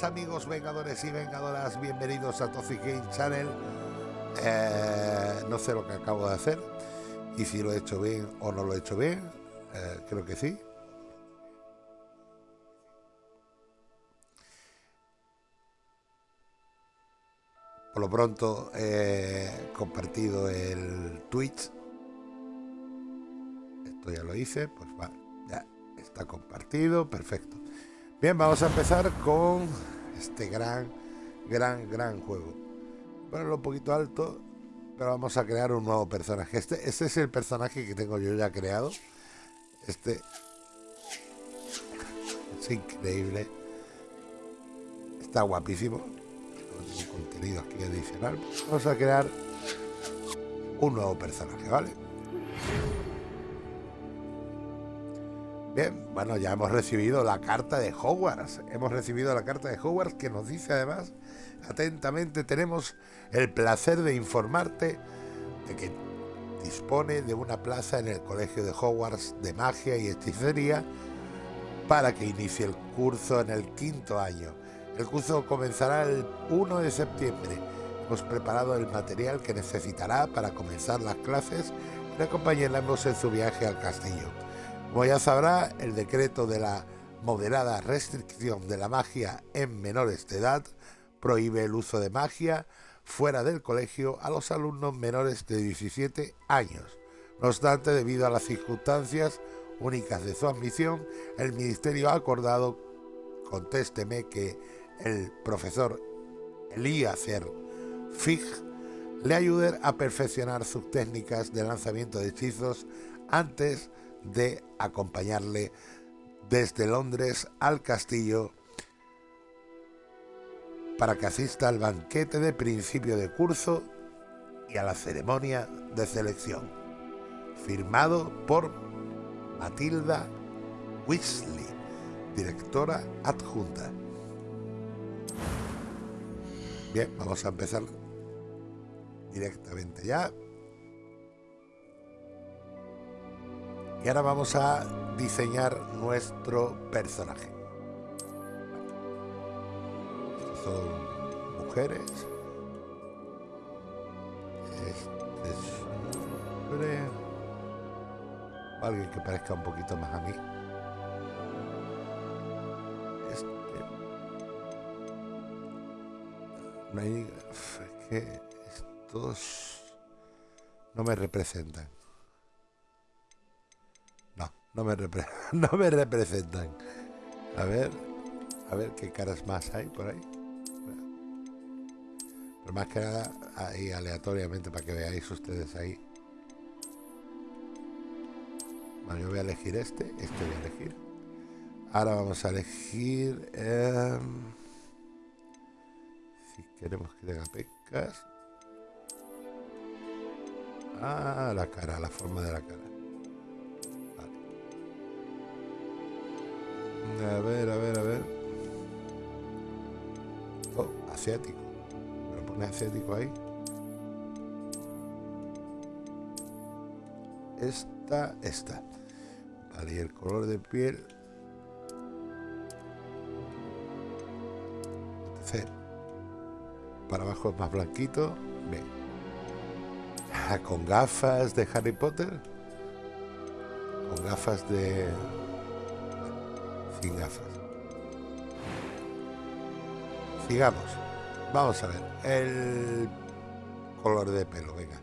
días amigos vengadores y vengadoras, bienvenidos a Toxic Game Channel. Eh, no sé lo que acabo de hacer y si lo he hecho bien o no lo he hecho bien, eh, creo que sí. Por lo pronto he compartido el Twitch. Esto ya lo hice, pues va, ya está compartido, perfecto. Bien, vamos a empezar con este gran, gran, gran juego. Ponerlo un poquito alto, pero vamos a crear un nuevo personaje. Este, este es el personaje que tengo yo ya creado. Este es increíble. Está guapísimo. Contenido aquí adicional. Vamos a crear un nuevo personaje, ¿vale? Bien, bueno, ya hemos recibido la carta de Hogwarts. Hemos recibido la carta de Hogwarts que nos dice además, atentamente, tenemos el placer de informarte de que dispone de una plaza en el Colegio de Hogwarts de Magia y Hechicería para que inicie el curso en el quinto año. El curso comenzará el 1 de septiembre. Hemos preparado el material que necesitará para comenzar las clases y le acompañaremos en su viaje al castillo. Como ya sabrá, el decreto de la moderada restricción de la magia en menores de edad prohíbe el uso de magia fuera del colegio a los alumnos menores de 17 años. No obstante, debido a las circunstancias únicas de su admisión, el Ministerio ha acordado, contésteme, que el profesor Eliezer Fig le ayude a perfeccionar sus técnicas de lanzamiento de hechizos antes de acompañarle desde Londres al castillo para que asista al banquete de principio de curso y a la ceremonia de selección, firmado por Matilda Weasley, directora adjunta. Bien, vamos a empezar directamente ya. Y ahora vamos a diseñar nuestro personaje. Estos son mujeres. Este es un hombre. Alguien que parezca un poquito más a mí. Este. No hay... Es que estos no me representan. No me, no me representan. A ver, a ver qué caras más hay por ahí. Pero más que nada, ahí aleatoriamente para que veáis ustedes ahí. Bueno, yo voy a elegir este, este voy a elegir. Ahora vamos a elegir... Em, si queremos que tenga pecas. Ah, la cara, la forma de la cara. A ver, a ver, a ver. Oh, asiático. Me lo pone asiático ahí. Esta, esta. Vale, y el color de piel. Para abajo es más blanquito. Bien. Ah, con gafas de Harry Potter. Con gafas de Sigamos. Vamos a ver. El color de pelo, venga.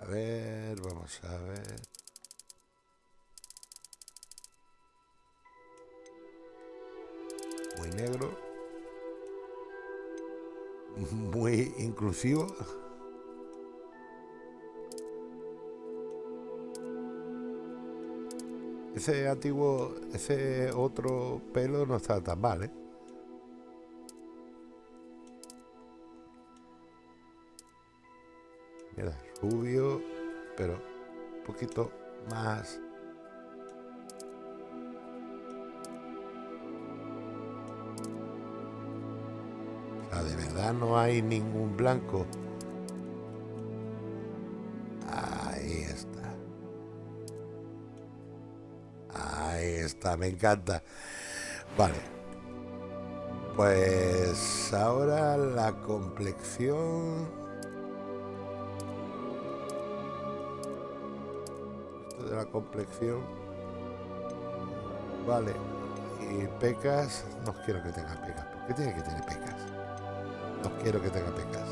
A ver, vamos a ver. Muy negro. Muy inclusivo. Ese antiguo, ese otro pelo no está tan mal, ¿eh? Mira, rubio, pero un poquito más... De verdad no hay ningún blanco. Me encanta. Vale. Pues ahora la complexión... Esto de la complexión... Vale. Y pecas... No quiero que tenga pecas. ¿Por qué tiene que tener pecas? No quiero que tenga pecas.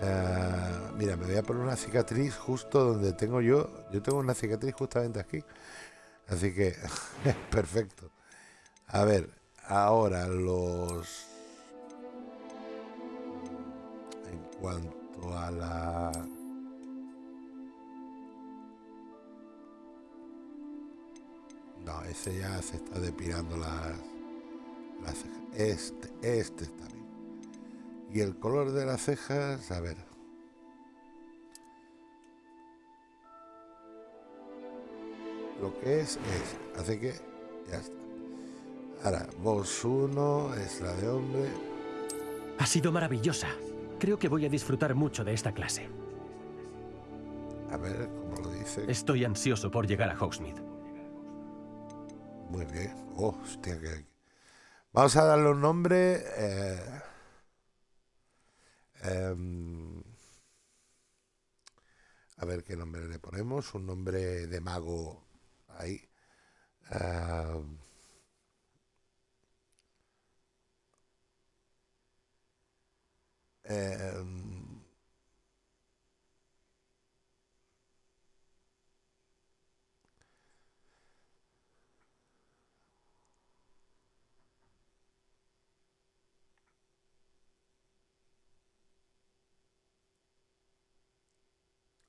Ah, mira, me voy a poner una cicatriz justo donde tengo yo. Yo tengo una cicatriz justamente aquí. Así que, perfecto. A ver, ahora los... En cuanto a la... No, ese ya se está depilando las, las Este, este está bien. Y el color de las cejas, a ver. Lo que es, es. Así que ya está. Ahora, voz 1 es la de hombre. Ha sido maravillosa. Creo que voy a disfrutar mucho de esta clase. A ver, ¿cómo lo dice? Estoy ansioso por llegar a Hogsmeade. Muy bien. Oh, hostia, que... Vamos a darle un nombre... Eh... Em, a ver qué nombre le ponemos. Un nombre de mago ahí. Eh, em,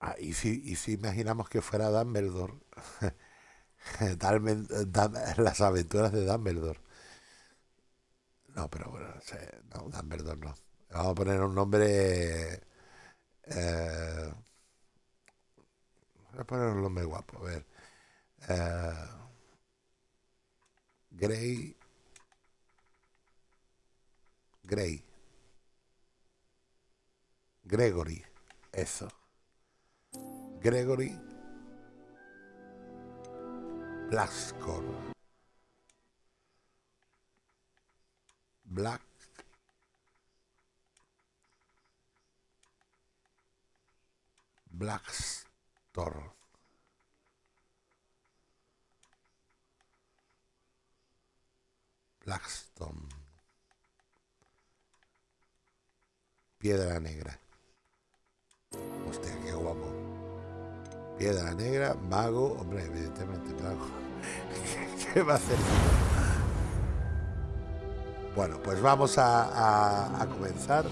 Ah, y si, y si imaginamos que fuera Dumbledore, las aventuras de Dumbledore. No, pero bueno, no, Dumbledore no. Vamos a poner un nombre... eh, voy a poner un nombre guapo, a ver. Eh, Grey... Grey. Gregory. Eso. Gregory Blackscore. Black Blackstorm. Blackstone. Piedra negra. Hostia, qué guapo. Piedra negra, mago, hombre, evidentemente mago. ¿Qué va a hacer? Bueno, pues vamos a, a- a comenzar.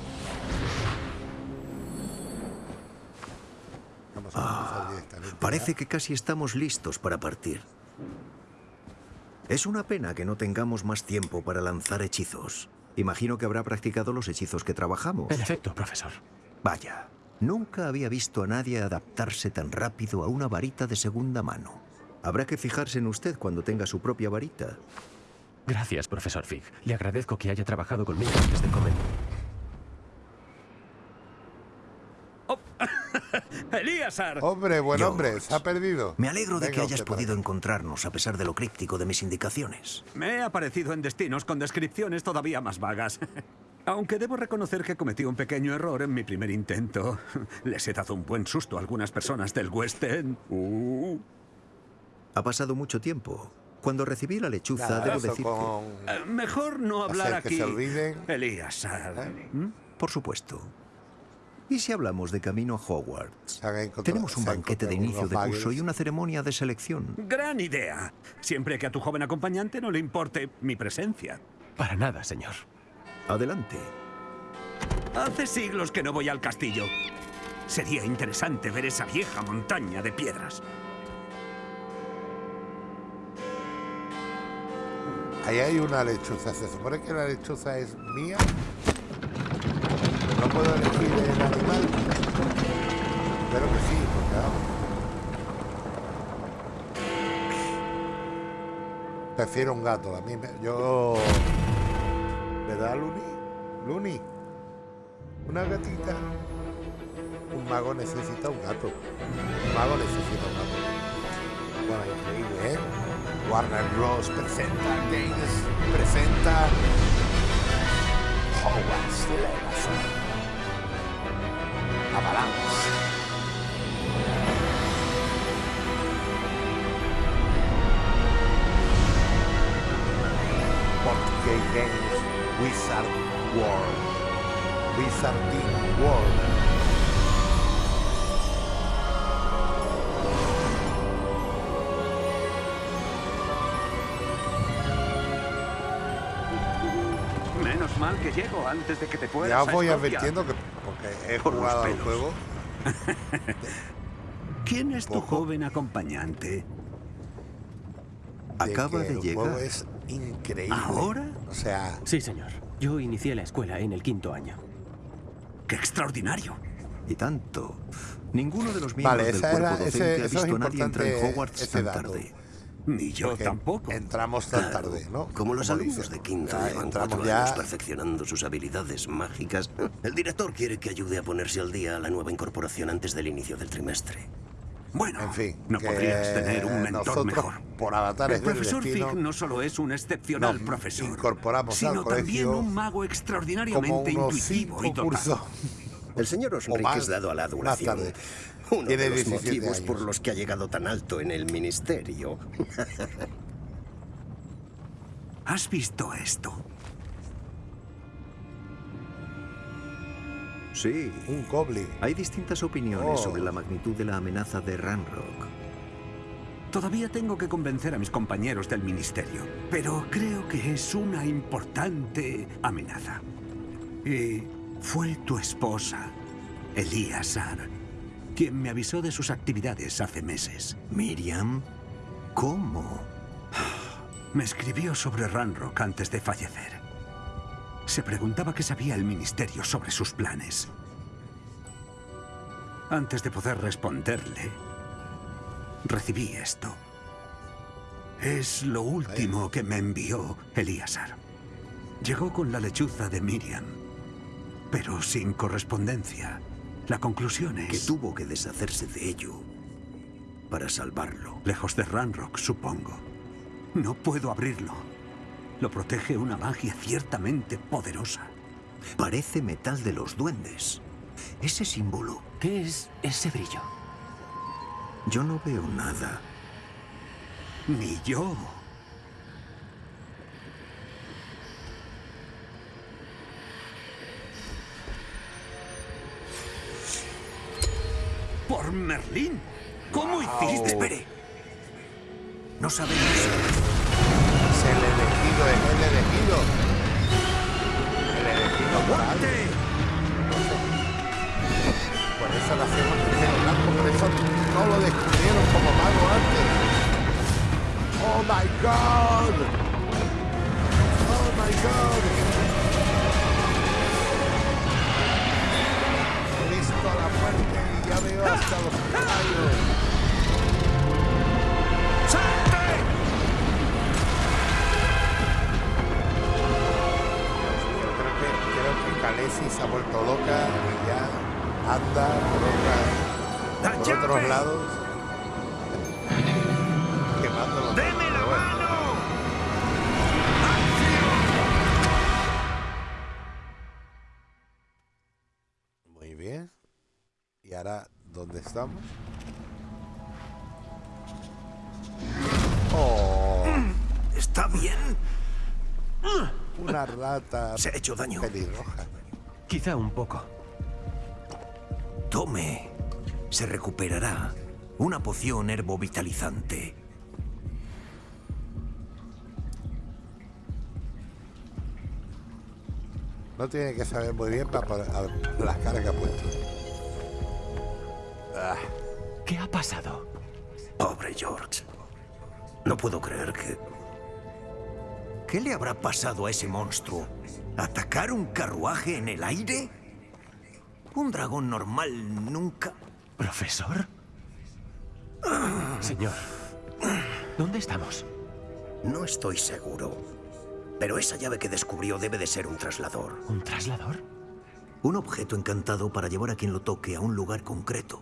Vamos a comenzar directamente. Ah, Parece que casi estamos listos para partir. Es una pena que no tengamos más tiempo para lanzar hechizos. Imagino que habrá practicado los hechizos que trabajamos. En efecto, profesor. Vaya, nunca había visto a nadie adaptarse tan rápido a una varita de segunda mano. Habrá que fijarse en usted cuando tenga su propia varita. Gracias, profesor Fig. Le agradezco que haya trabajado conmigo antes de comer. ¡Elíasar! Hombre, buen George. hombre, se ha perdido. Me alegro de Venga que hayas podido encontrarnos a pesar de lo críptico de mis indicaciones. Me he aparecido en destinos con descripciones todavía más vagas. Aunque debo reconocer que cometí un pequeño error en mi primer intento. Les he dado un buen susto a algunas personas del West End. Uh. Ha pasado mucho tiempo. Cuando recibí la lechuza, Nada, debo decir que... Eh, Mejor no hablar Hacer que aquí. se olviden. Elíasar. ¿Mm? Por supuesto. ¿Y si hablamos de camino a Hogwarts? Tenemos un banquete de inicio de curso y una ceremonia de selección. Gran idea. Siempre que a tu joven acompañante no le importe mi presencia. Para nada, señor. Adelante. Hace siglos que no voy al castillo. Sería interesante ver esa vieja montaña de piedras. Ahí hay una lechuza. Se supone que la lechuza es mía. No puedo elegir el animal. Espero que sí, porque vamos. Prefiero un gato. A mí me- yo. ¿Verdad, Luni? Luni. Una gatita. Un mago necesita un gato. Un mago necesita un gato. Bueno, increíble, ¿eh? Warner Bros. presenta Games, presenta Hogwarts Legacy. Avalanche. Wizard World. Wizarding World. Menos mal que llego antes de que te fueras Ya voy advirtiendo que porque he Por jugado al juego. ¿Quién es tu joven acompañante? Acaba de llegar. juego es increíble. ¿Ahora? O sea, Sí, señor. Yo inicié la escuela en el quinto año. ¡Qué extraordinario! Y tanto. Ninguno de los miembros Vale, del cuerpo era- docente ese- ha visto a nadie entrar en Hogwarts tan dato. tarde. Ni yo tampoco. entramos tan Claro, tarde, ¿no? Como los alumnos dicen. de quinto Ya llevan entramos cuatro ya. años perfeccionando sus habilidades mágicas. El director quiere que ayude a ponerse al día a la nueva incorporación antes del inicio del trimestre. Bueno, En fin, no podrías tener un mentor nosotros, mejor. por avatares El del profesor destino, Fig no solo es un excepcional profesor, incorporamos al sino también un mago extraordinariamente intuitivo y dotado. El señor Osric es dado a la adulación. Uno de los 17 motivos por los que ha llegado tan alto en el ministerio. ¿Has visto esto? Sí. Un goblin. Hay distintas opiniones Oh. sobre la magnitud de la amenaza de Ranrock. Todavía tengo que convencer a mis compañeros del ministerio, pero creo que es una importante amenaza. Y fue tu esposa, Elíasar, quien me avisó de sus actividades hace meses. Miriam, ¿cómo? Me escribió sobre Ranrock antes de fallecer. Se preguntaba qué sabía el ministerio sobre sus planes. Antes de poder responderle, recibí esto. Es lo último que me envió Elíasar. Llegó con la lechuza de Miriam, pero sin correspondencia. La conclusión es... Que tuvo que deshacerse de ello para salvarlo. Lejos de Ranrock, supongo. No puedo abrirlo. Lo protege una magia ciertamente poderosa. Parece metal de los duendes. Ese símbolo. ¿Qué es ese brillo? Yo no veo nada. Ni yo. Por Merlín. ¿Cómo hiciste? Espere. No sabemos. El elegido, es el elegido. El elegido por eso lo hacemos pelo blanco, por eso no lo descubrieron como mago antes. Oh my god. Oh my god. He visto la muerte y ya veo hasta los caballos. Khaleesi se ha vuelto loca y ya anda por, otras- por otros lados quemando los ¡Deme la mano! Muy bien. ¿Y ahora dónde estamos? Rata ¿Se ha hecho daño? pelirroja. Quizá un poco. Tome. Se recuperará. Una poción herbovitalizante. No tiene que saber muy bien para poner- a ver, las caras que ha puesto. Ah, ¿Qué ha pasado? Pobre George. No puedo creer que... ¿Qué le habrá pasado a ese monstruo? ¿Atacar un carruaje en el aire? Un dragón normal nunca... ¿Profesor? Señor, ¿dónde estamos? No estoy seguro. Pero esa llave que descubrió debe de ser un traslador. ¿Un traslador? Un objeto encantado para llevar a quien lo toque a un lugar concreto.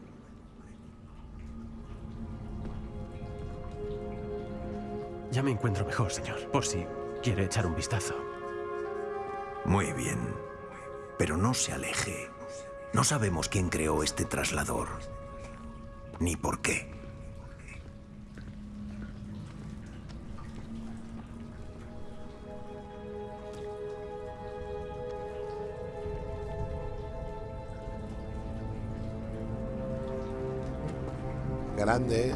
Ya me encuentro mejor, señor, por si quiere echar un vistazo. Muy bien. Pero no se aleje. No sabemos quién creó este traslador. Ni por qué. Grande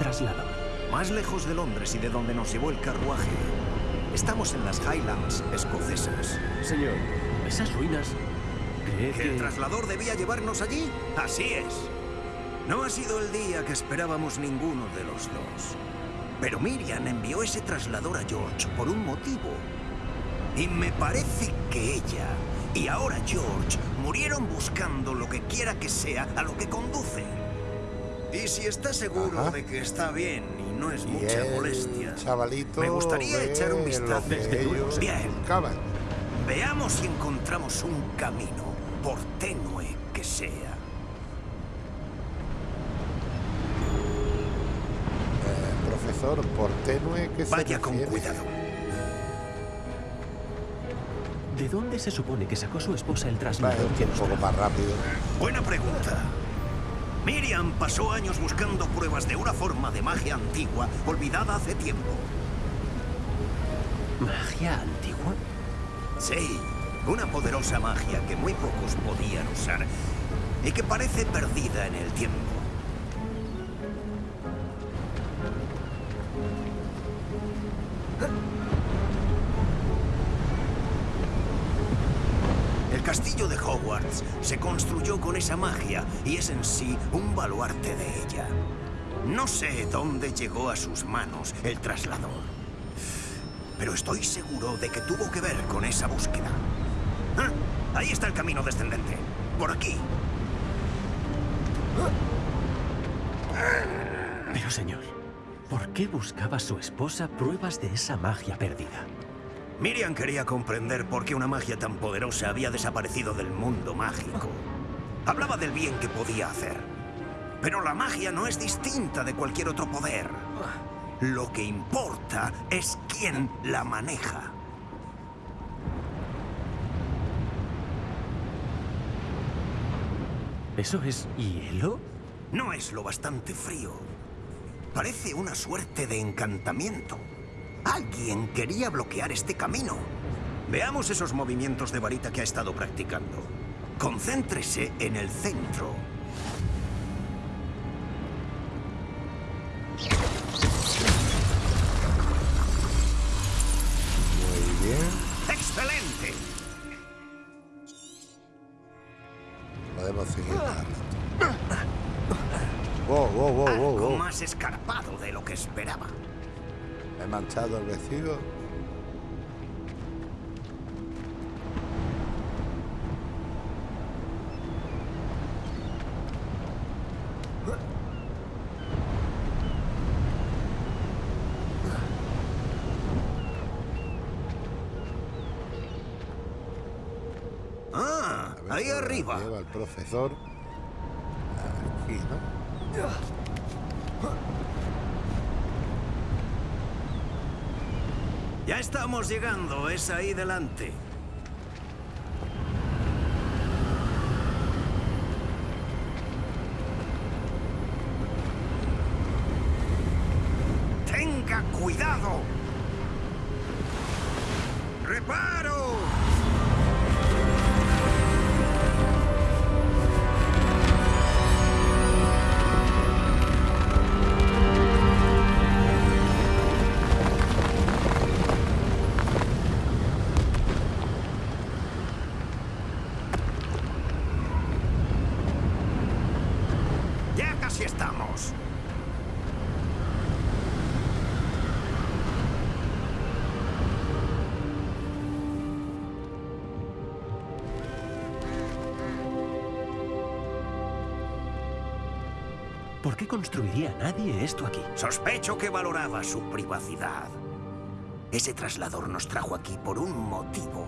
traslador? Más lejos de Londres y de donde nos llevó el carruaje. Estamos en las Highlands escocesas. Señor, esas ruinas... ¿Cree ¿Que el traslador debía llevarnos allí? Así es. No ha sido el día que esperábamos ninguno de los dos. Pero Miriam envió ese traslador a George por un motivo. Y me parece que ella y ahora George murieron buscando lo que quiera que sea a lo que conduce. Y si está seguro Ajá. de que está bien y no es Y mucha molestia, chavalito me gustaría echar un vistazo. Desde luego, ellos Bien. buscaban. Veamos si encontramos un camino, por tenue que sea. Eh, profesor, por tenue que se Vaya con cuidado. ¿De dónde se supone que sacó su esposa el Vale, traslador que un poco más rápido. Buena pregunta. Miriam pasó años buscando pruebas de una forma de magia antigua olvidada hace tiempo. ¿Magia antigua? Sí, una poderosa magia que muy pocos podían usar y que parece perdida en el tiempo. Se construyó con esa magia y es en sí un baluarte de ella. No sé dónde llegó a sus manos el traslador, pero estoy seguro de que tuvo que ver con esa búsqueda. Ah, Ahí está el camino descendente. Por aquí. Pero, señor, ¿por qué buscaba su esposa pruebas de esa magia perdida? Miriam quería comprender por qué una magia tan poderosa había desaparecido del mundo mágico. Hablaba del bien que podía hacer. Pero la magia no es distinta de cualquier otro poder. Lo que importa es quién la maneja. ¿Eso es hielo? No es lo bastante frío. Parece una suerte de encantamiento. Alguien quería bloquear este camino. Veamos esos movimientos de varita que ha estado practicando. Concéntrese en el centro. Manchado el vestido. Ah, ahí arriba. Lleva el profesor. Aquí, ¿no? Ya estamos llegando, es ahí delante. Qué construiría nadie esto aquí? Sospecho que valoraba su privacidad. Ese traslador nos trajo aquí por un motivo.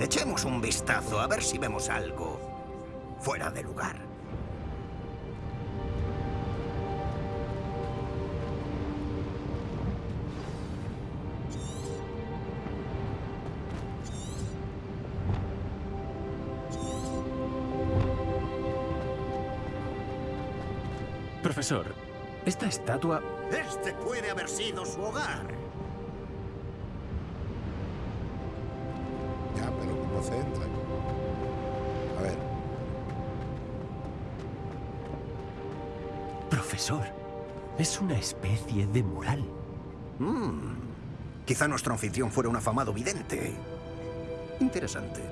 Echemos un vistazo a ver si vemos algo fuera de lugar. Profesor, esta estatua... Este puede haber sido su hogar. Ya, pero ¿cómo se entra? A ver, Profesor, es una especie de mural. Quizá nuestro anfitrión fuera un afamado vidente. Interesante.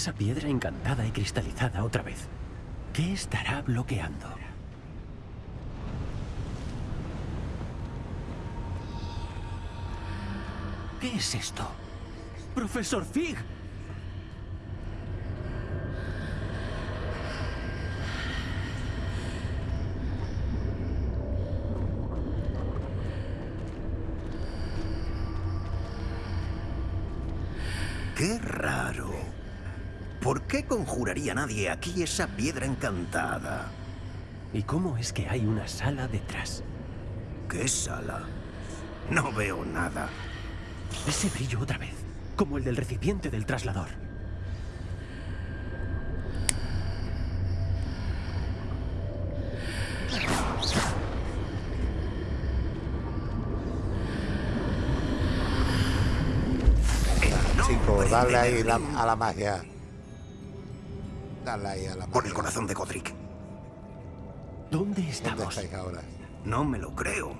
Esa piedra encantada y cristalizada otra vez. ¿Qué estará bloqueando? ¿Qué es esto? ¡Profesor Fig! ¡Qué raro! ¿Por qué conjuraría nadie aquí esa piedra encantada? ¿Y cómo es que hay una sala detrás? ¿Qué sala? No veo nada. Ese brillo otra vez, como el del recipiente del traslador. Chicos, dale ahí la- a la magia. Dale ahí a la magia. Por el corazón de Godric. ¿Dónde ¿Dónde estamos? estáis ahora? No me lo creo.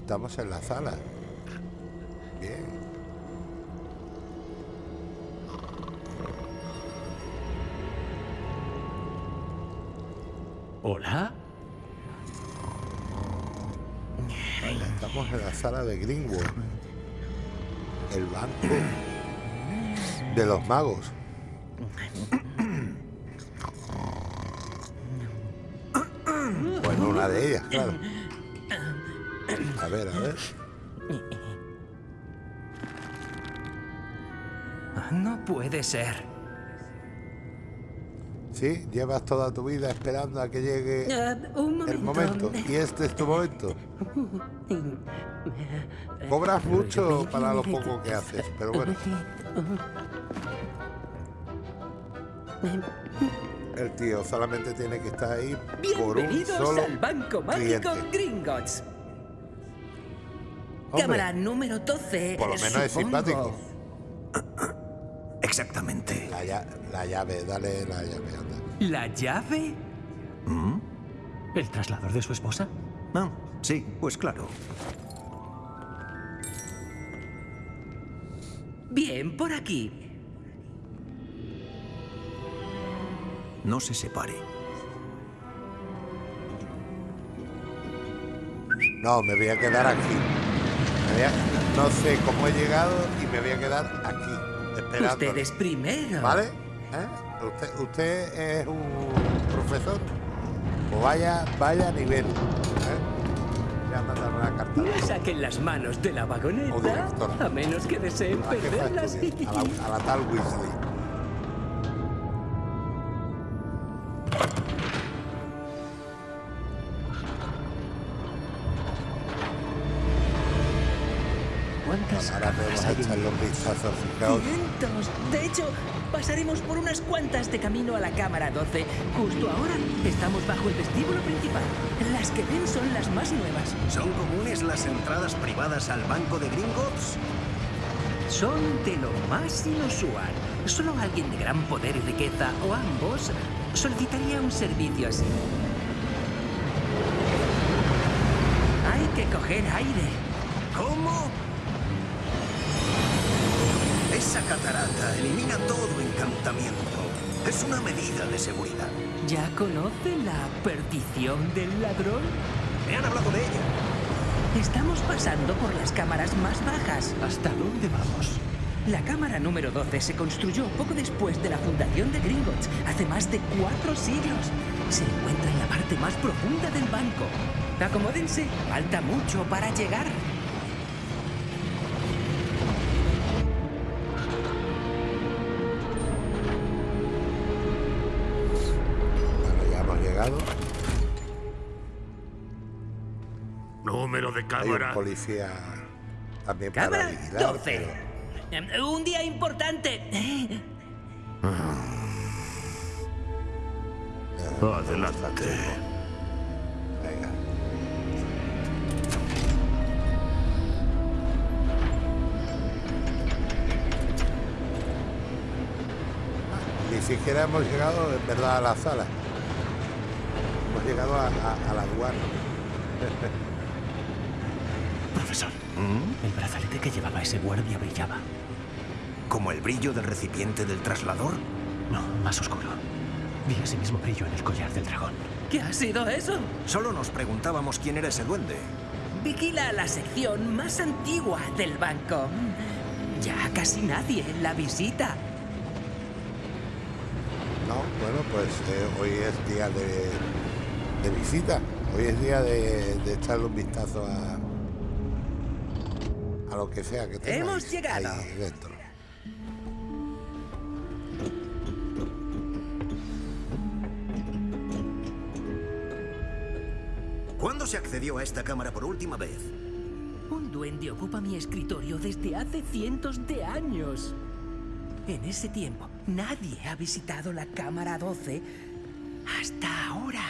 Estamos en la sala. Bien. ¿Hola? Sala de Greenwood. El banco de los magos. Bueno, una de ellas, claro. A ver, a ver. No puede ser. Sí, llevas toda tu vida esperando a que llegue Eh, un momento. el momento. Y este es tu momento. Cobras mucho para lo poco que haces, pero bueno. El tío solamente tiene que estar ahí por un Bienvenidos solo al Banco Mágico. Gringotts. Cámara número 12. por lo menos es simpático. Exactamente. La, lla- la llave, dale la llave, anda. ¿La llave? ¿El traslador de su esposa? Ah, sí, pues claro. Bien, por aquí. No se separe. No, me voy a quedar aquí. Me voy a- no sé cómo he llegado y me voy a quedar aquí, esperando. Ustedes primero. ¿Vale? ¿Eh? ¿Usted, ¿Usted es un profesor? Pues vaya, vaya nivel. Carta. No saquen las manos de la O vagoneta, directora. a menos que deseen ¿A qué fue a perderlas. A la, a la tal Weasley. ¿Cuántas a hay en echarle vistazo. Fijaos, ¡Cientos! De hecho, pasaremos por unas cuantas de camino a la cámara 12. Justo ahora estamos bajo el vestíbulo principal. Las que ven son las más nuevas. ¿Son comunes las entradas privadas al banco de Gringotts? Son de lo más inusual. Solo alguien de gran poder y riqueza, o ambos, solicitaría un servicio así. Hay que coger aire. ¿Cómo? Esa catarata elimina todo encantamiento. Es una medida de seguridad. ¿Ya conoce la perdición del ladrón? Me han hablado de ella. Estamos pasando por las cámaras más bajas. ¿Hasta dónde vamos? La cámara número 12 se construyó poco después de la fundación de Gringotts, hace más de cuatro siglos. Se encuentra en la parte más profunda del banco. Acomódense, falta mucho para llegar. De Hay un cámara. policía también para Cámara vigilar. 12. Em, Un día importante. pero- Adelante. Venga. Ni siquiera hemos llegado en verdad a la sala. Hemos llegado a, a, a la aduana. El brazalete que llevaba ese guardia brillaba. ¿Como el brillo del recipiente del traslador? No, más oscuro. Vi ese mismo brillo en el collar del dragón. ¿Qué ha sido eso? Solo nos preguntábamos quién era ese duende. Vigila la sección más antigua del banco. Ya casi nadie la visita. No, bueno, pues eh, hoy es día de, de visita. Hoy es día de, de echarle un vistazo a, a lo que sea que tengáis Hemos llegado. ahí dentro. ¿Cuándo se accedió a esta cámara por última vez? Un duende ocupa mi escritorio desde hace cientos de años. En ese tiempo, nadie ha visitado la cámara 12 hasta ahora.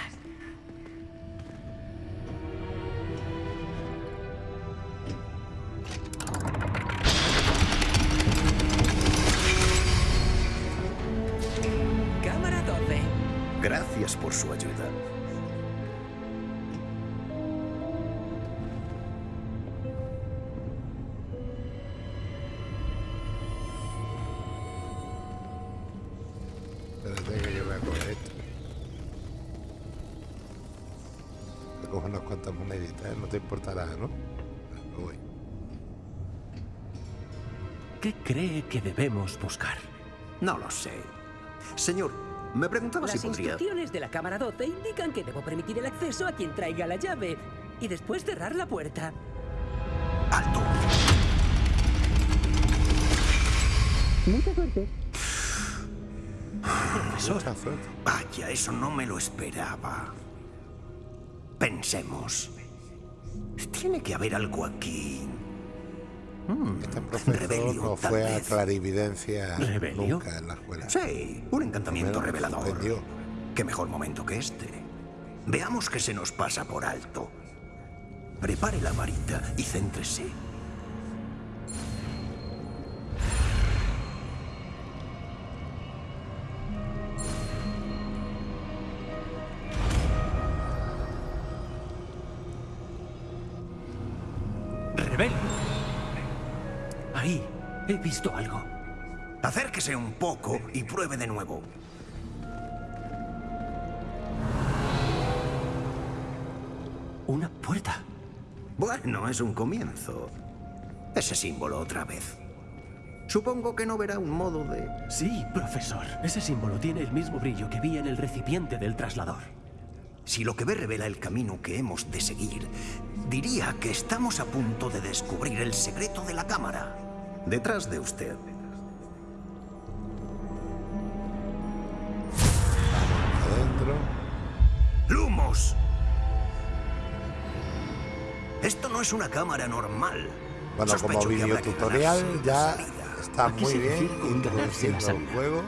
Te importará, ¿no? Voy. ¿Qué cree que debemos buscar? No lo sé. Señor, me preguntaba Las si podría... instrucciones de la cámara 12 indican que debo permitir el acceso a quien traiga la llave y después cerrar la puerta. ¡Alto! Mucha suerte. Vaya, eso no me lo esperaba. Pensemos. Tiene que haber algo aquí. Este profesor Rebelio, no fue a clarividencia ¿Rebelio? nunca en la escuela. Sí, un encantamiento revelador. sorprendió. Qué mejor momento que este. Veamos que se nos pasa por alto. Prepare la varita y céntrese. Un poco y pruebe de nuevo. Una puerta. Bueno, es un comienzo. Ese símbolo otra vez. Supongo que no verá un modo de... Sí, profesor. Ese símbolo tiene el mismo brillo que vi en el recipiente del traslador. Si lo que ve revela el camino que hemos de seguir, diría que estamos a punto de descubrir el secreto de la cámara. Detrás de usted. Esto no es una cámara normal. Bueno, Sospecho como video tutorial ya está ¿A qué muy bien refiere con ganarse la introduciendo el juego.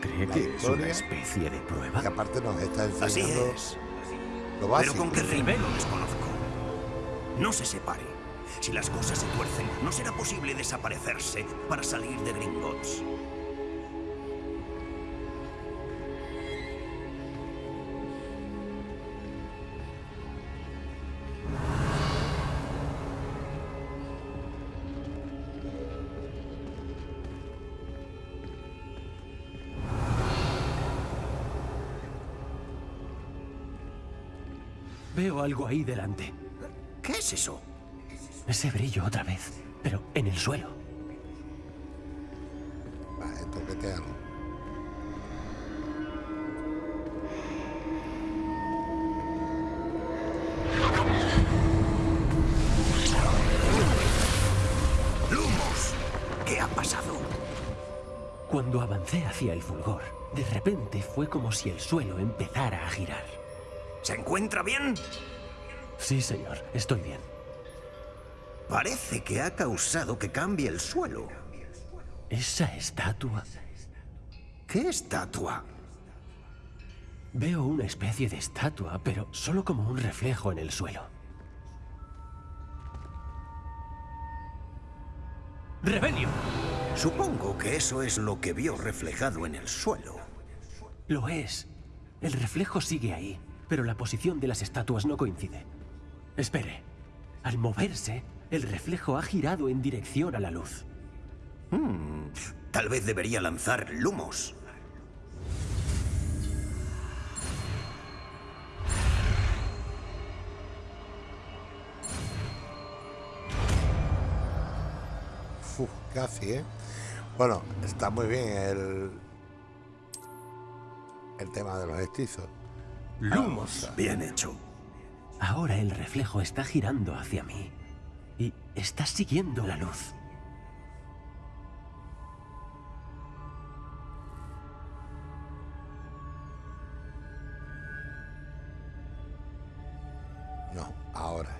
¿Cree que es una especie de prueba? que aparte nos está Así enseñando es. lo Pero básico. con qué ritmo lo desconozco. No se separe. Si las cosas se tuercen, no será posible desaparecerse para salir de Gringotts. Veo algo ahí delante. ¿Qué es eso? Ese brillo otra vez, pero en el suelo. Vale, toquetealo. ¡Lumos! ¿Qué ha pasado? Cuando avancé hacia el fulgor, de repente fue como si el suelo empezara a girar. ¿Se encuentra bien? Sí, señor, estoy bien. Parece que ha causado que cambie el suelo. Esa estatua. ¿Qué estatua? Veo una especie de estatua, pero solo como un reflejo en el suelo. ¡Rebelio! Supongo que eso es lo que vio reflejado en el suelo. Lo es. El reflejo sigue ahí, pero la posición de las estatuas no coincide. Espere. Al moverse, el reflejo ha girado en dirección a la luz. Tal vez debería lanzar lumos. Uf, casi, ¿eh? Bueno, está muy bien el, el tema de los hechizos. Lumos. Bien hecho. Ahora el reflejo está girando hacia mí y está siguiendo la luz. No, ahora.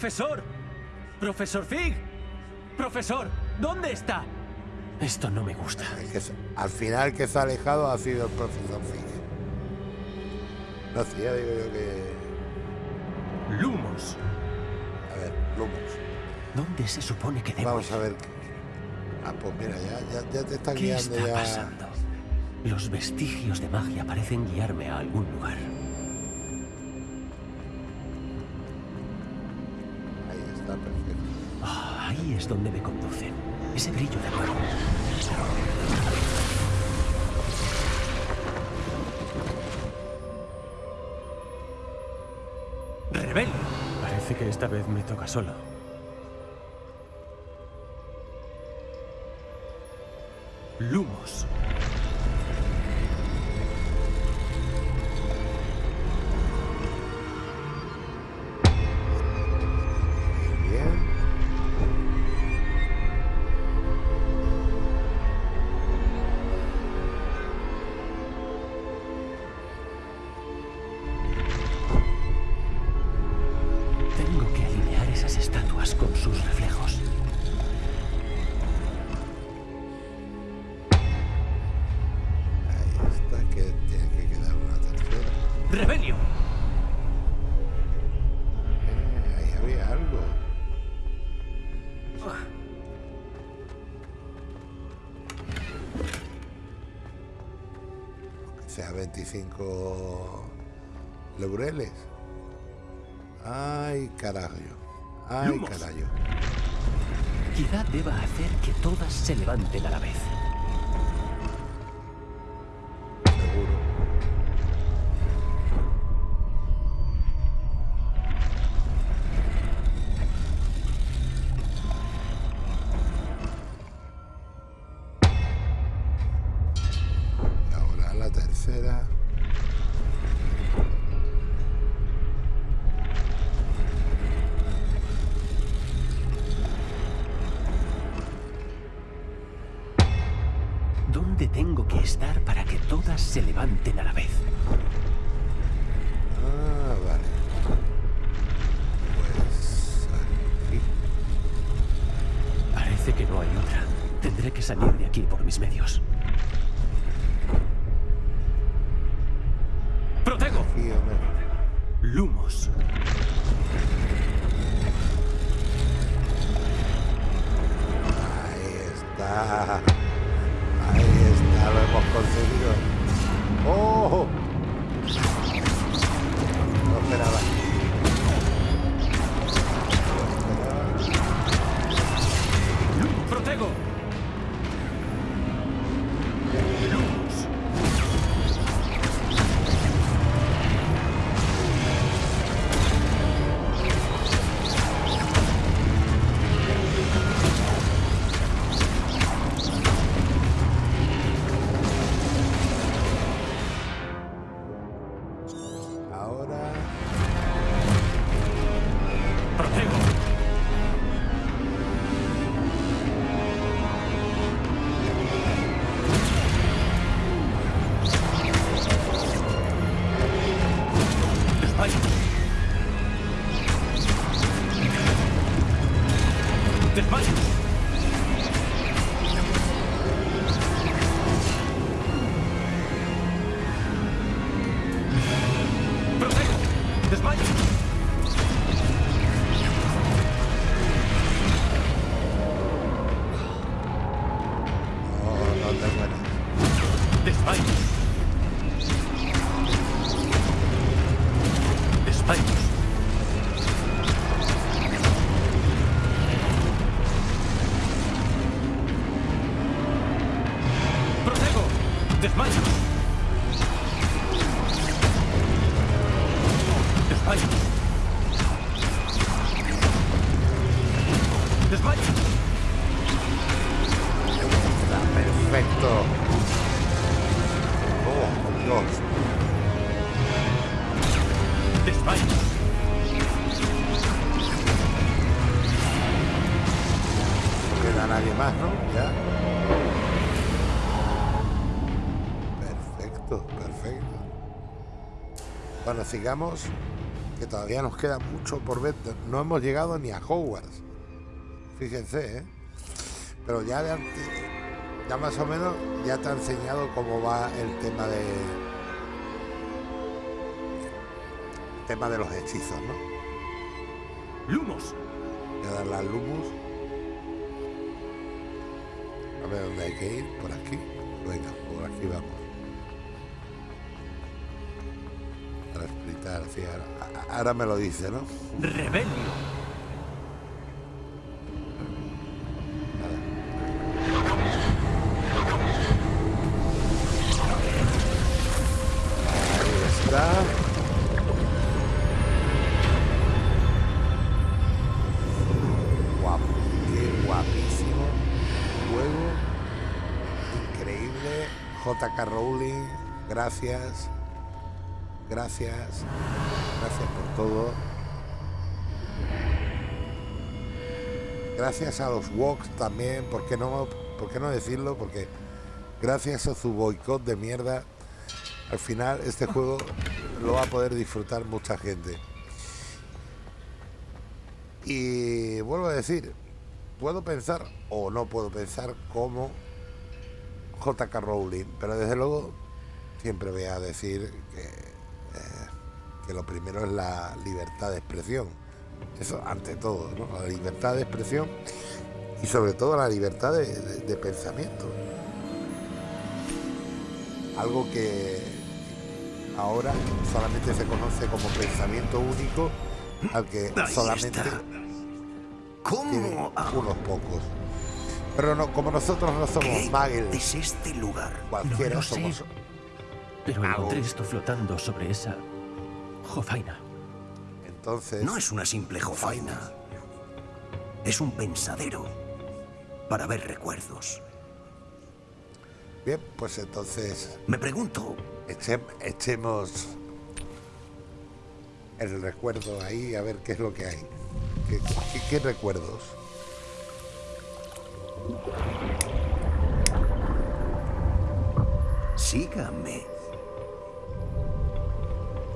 ¡Profesor! ¡Profesor Fig! ¡Profesor! ¿Dónde está? Esto no me gusta. Que al final que se ha alejado ha sido el profesor Fig. No sé, ya digo yo que. Lumos. A ver, Lumos. ¿Dónde se supone que debo Vamos a ver. Ah, pues mira, ya, ya, ya te están ¿Qué guiando está ya. pasando? Los vestigios de magia parecen guiarme a algún lugar. sabes dónde me conducen. Ese brillo de nuevo. ¡Rebel! Parece que esta vez me toca solo. Lumo. 25 laureles. Ay, carajo. Ay, carajo. Quizá deba hacer que todas se levanten a la vez. Que salir de aquí por mis medios. ¡Protego! Lumos. Sigamos, que todavía nos queda mucho por ver. No hemos llegado ni a Hogwarts. Fíjense, ¿eh? Pero ya de antes, ya más o menos, ya te ha enseñado cómo va el tema de... tema de los hechizos, ¿no? Lumos. Voy a dar la Lumus. A ver dónde hay que ir. Por aquí. Venga, por aquí vamos. Ahora, me lo dice, ¿no? Rebelio. Ahí está. Guapo, qué guapísimo juego. JK Rowling, gracias. Gracias. Gracias por todo. Gracias a los Woks también, ¿por qué no, por qué no decirlo? Porque gracias a su boicot de mierda, al final este juego lo va a poder disfrutar mucha gente. Y vuelvo a decir, puedo pensar o no puedo pensar como JK Rowling, pero desde luego siempre voy a decir que, que lo primero es la libertad de expresión. Eso ante todo, ¿no? la libertad de expresión y sobre todo la libertad de, de- de pensamiento. Algo que ahora solamente se conoce como pensamiento único, al que Ahí solamente unos pocos. Pero no, como nosotros no somos ¿Qué muggles, es este lugar? cualquiera No sé. somos Pero Magos. encontré esto flotando sobre esa jofaina. entonces No es una simple jofaina. Es un pensadero para ver recuerdos. bien, pues entonces Me pregunto, eche- echemos el recuerdo ahí a ver qué es lo que hay. ¿Qué, qué- qué recuerdos? sígame.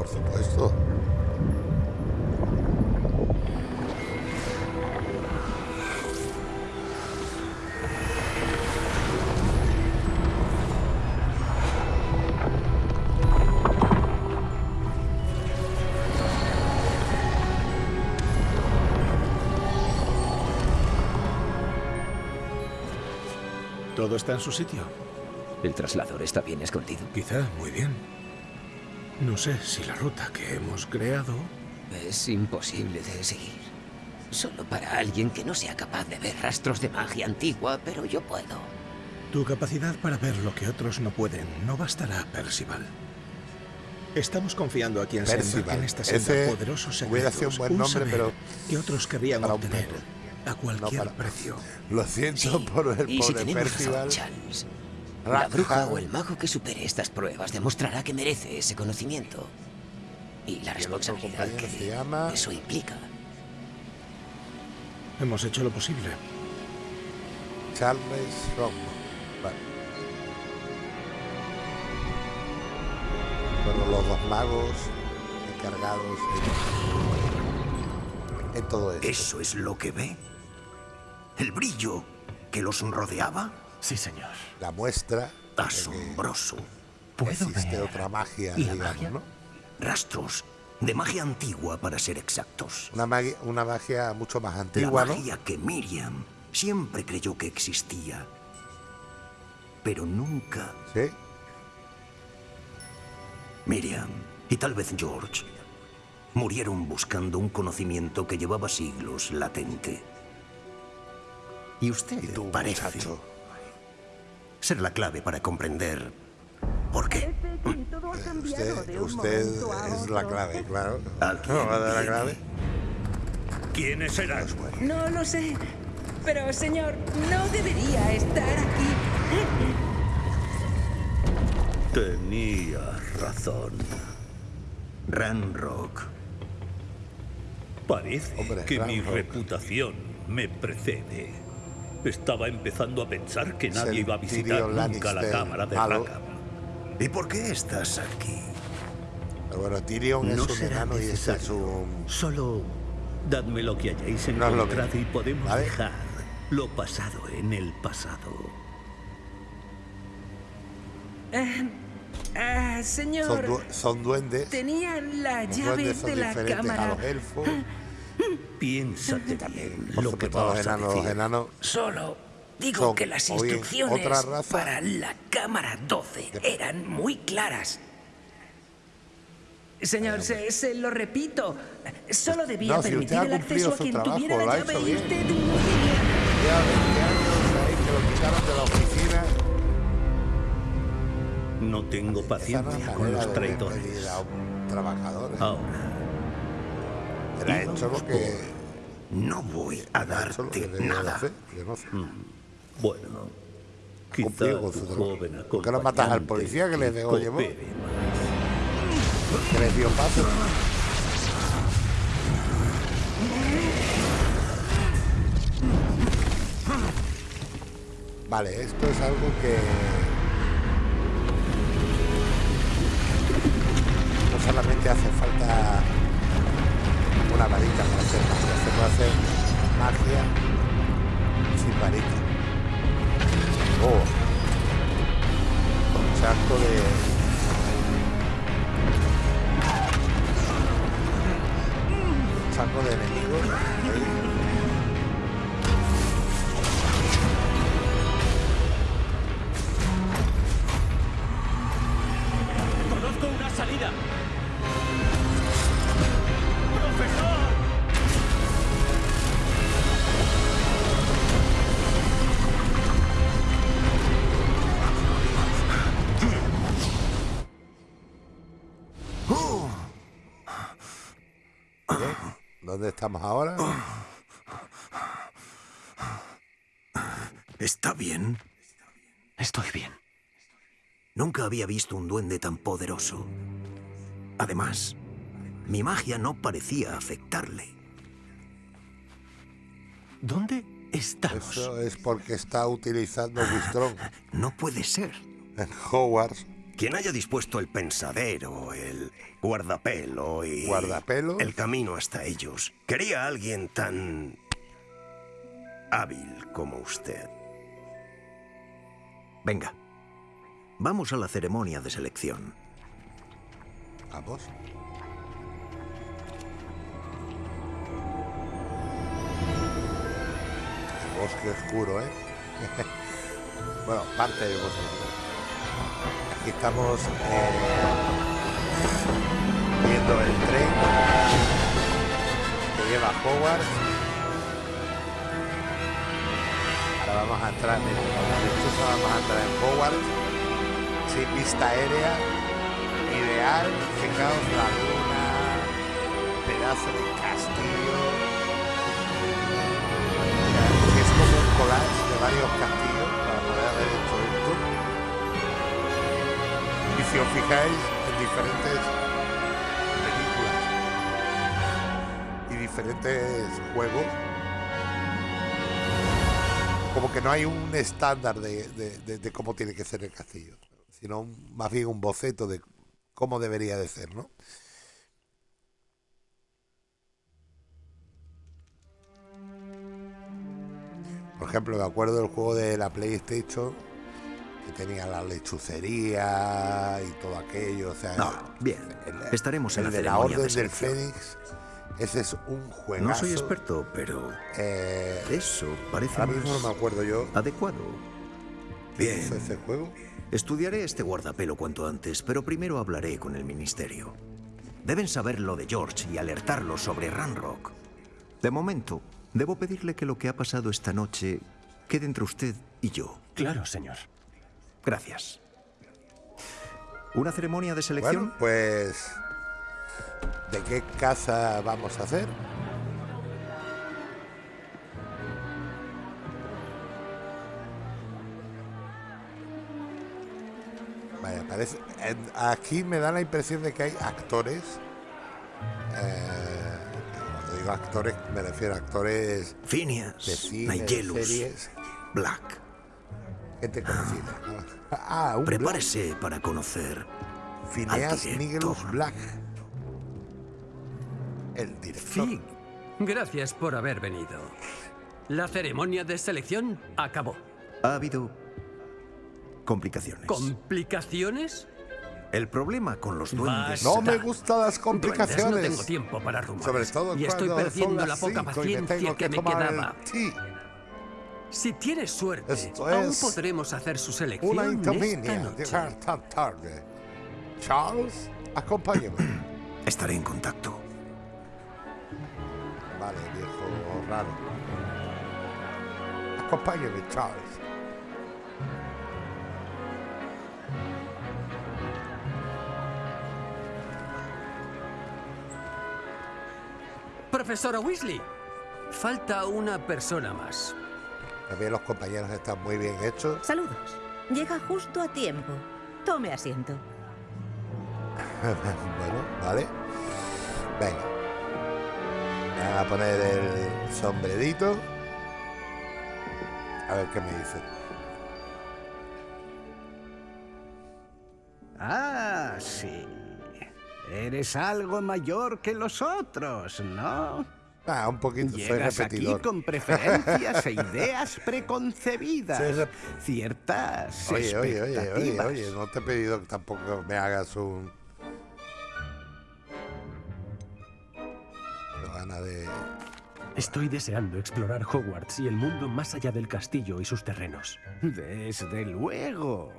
Por supuesto. ¿Todo está en su sitio? ¿El traslador está bien escondido? Quizá, muy bien. No sé si la ruta que hemos creado... Es imposible de seguir. Solo para alguien que no sea capaz de ver rastros de magia antigua, pero yo puedo. Tu capacidad para ver lo que otros no pueden no bastará, Percival. Estamos confiando a quien se Percival. en esta senda poderosos secretos, un buen nombre, pero que otros querrían obtener a cualquier para- precio. Lo siento Sí, por el y si pobre Percival. razón, Charles, la bruja o el mago que supere estas pruebas demostrará que merece ese conocimiento. Y la responsabilidad se que llama- eso implica. Hemos hecho lo posible. Charles Rockman. Vale. Fueron los dos magos encargados en, en todo esto. ¿Eso es lo que ve? ¿El brillo que los rodeaba? Sí, señor. La muestra Asombroso. ¿Puedo existe ver otra magia, la digamos, magia? ¿no? Rastros de magia antigua, para ser exactos. Una magia, una magia mucho más La antigua, ¿no? magia que Miriam siempre creyó que existía. Pero nunca Sí. Miriam y tal vez George murieron buscando un conocimiento que llevaba siglos latente. Y usted Y tú, parece muchacho. Ser la clave para comprender por qué. Usted, usted es la clave, claro. Alguien ¿No va a dar la clave? ¿Quiénes serán? No lo sé. Pero, señor, no debería estar aquí. Tenía razón. Ranrock. Parece Hombre, que mi reputación me precede. Estaba empezando a pensar que Es nadie iba a visitar nunca la cámara de malo. Rackham. ¿Y por qué estás aquí? Pero bueno, Tyrion es No un será enano y es necesario. un... Solo dadme lo que hayáis No es encontrado y podemos ¿vale? dejar lo pasado en el pasado. Ah, Son, señor, du- son duendes. tenían la llave de la a cámara. los elfos. Piénsate Por lo que vas a enanos, los decir. enanos Solo digo Son, que las instrucciones otra raza. para la cámara 12 eran muy claras. Señor, se, se lo repito. Solo debía No, si usted permitir el acceso a quien trabajo, tuviera la llave y usted no ya 20 años ahí que lo quitaron de la oficina. No tengo no paciencia con los de traidores. a. ¿eh? Ahora, Él ha hecho lo que... No voy a darte nada. sé. bueno, su trabajo. ¿Por qué no matas al policía que le dejó llevar? Que le dio paso. Vale, esto es algo que no solamente hace falta una varita para hacer magia, se puede hacer magia sin varita. Oh, un charco de charco de enemigos. ahí. ¿Dónde estamos ahora? ¿Está bien? Estoy bien. Nunca había visto un duende tan poderoso. Además, mi magia no parecía afectarle. ¿Dónde estamos? Eso es porque está utilizando Wistrón No puede ser. en Hogwarts. Quien haya dispuesto el pensadero, el guardapelo y... ¿Guardapelo? El camino hasta ellos. Quería a alguien tan... hábil como usted. Venga. Vamos a la ceremonia de selección. Vamos. Bosque oscuro, ¿eh? bueno, parte del bosque oscuro. Estamos eh, viendo el tren que lleva Hogwarts. Ahora vamos a entrar, lechuza vamos a entrar en Hogwarts. Sí, vista aérea, ideal, fijaos la luna, pedazo de castillo. es como un collage de varios castillos si os fijáis en diferentes películas y diferentes juegos, como que no hay un estándar de, de- cómo tiene que ser el castillo, sino más bien un boceto de cómo debería de ser, ¿no? Por ejemplo, me acuerdo del juego de la PlayStation tenía la lechucería y todo aquello, o sea, No, bien. el- Estaremos en el la de la Orden de del. Fénix, ese es un juegazo. No soy experto, pero Eh, eso parece ahora mismo más no me acuerdo yo. adecuado. ¿Qué Bien. hizo ese juego? Estudiaré este guardapelo cuanto antes, pero primero hablaré con el ministerio. Deben saber lo de George y alertarlo sobre Ranrock. De momento, debo pedirle que lo que ha pasado esta noche quede entre usted y yo. Claro, señor. Gracias. ¿Una ceremonia de selección? Bueno, pues. ¿De qué casa vamos a hacer? Vaya, parece. Aquí me da la impresión de que hay actores. eh, cuando digo actores, me refiero a actores de Phineas, cine, de Nigellus, series, Black. Gente conocida. ¿no? Ah, un Black. Prepárese para conocer Phineas Nigelus. Black. El director. Gracias por haber venido. La ceremonia de selección acabó. Ha habido complicaciones. ¿Complicaciones? El problema con los duendes... No me gustan las Duendes, complicaciones. no tengo tiempo para rumores. Sobre todo y estoy perdiendo son la poca me paciencia que, que me quedaba. Si tienes suerte, Esto aún es podremos hacer su selección Una esta noche. llegar tan tarde. Charles, acompáñame. Estaré en contacto. Vale, viejo raro. Acompáñame, Charles. Profesora Weasley, falta una persona más. También los compañeros están muy bien hechos. Saludos. Llega justo a tiempo. Tome asiento. bueno, vale. Venga. Voy a poner el sombrerito. A ver qué me dice. Ah, sí. Eres algo mayor que los otros, ¿no? Ah, un poquito, soy Llegas aquí repetidor. con preferencias e ideas preconcebidas. Soy Ciertas Oye, oye, oye, oye, oye, no te he pedido que tampoco me hagas un... Ganas de... Estoy deseando explorar Hogwarts y el mundo más allá del castillo y sus terrenos. Desde luego.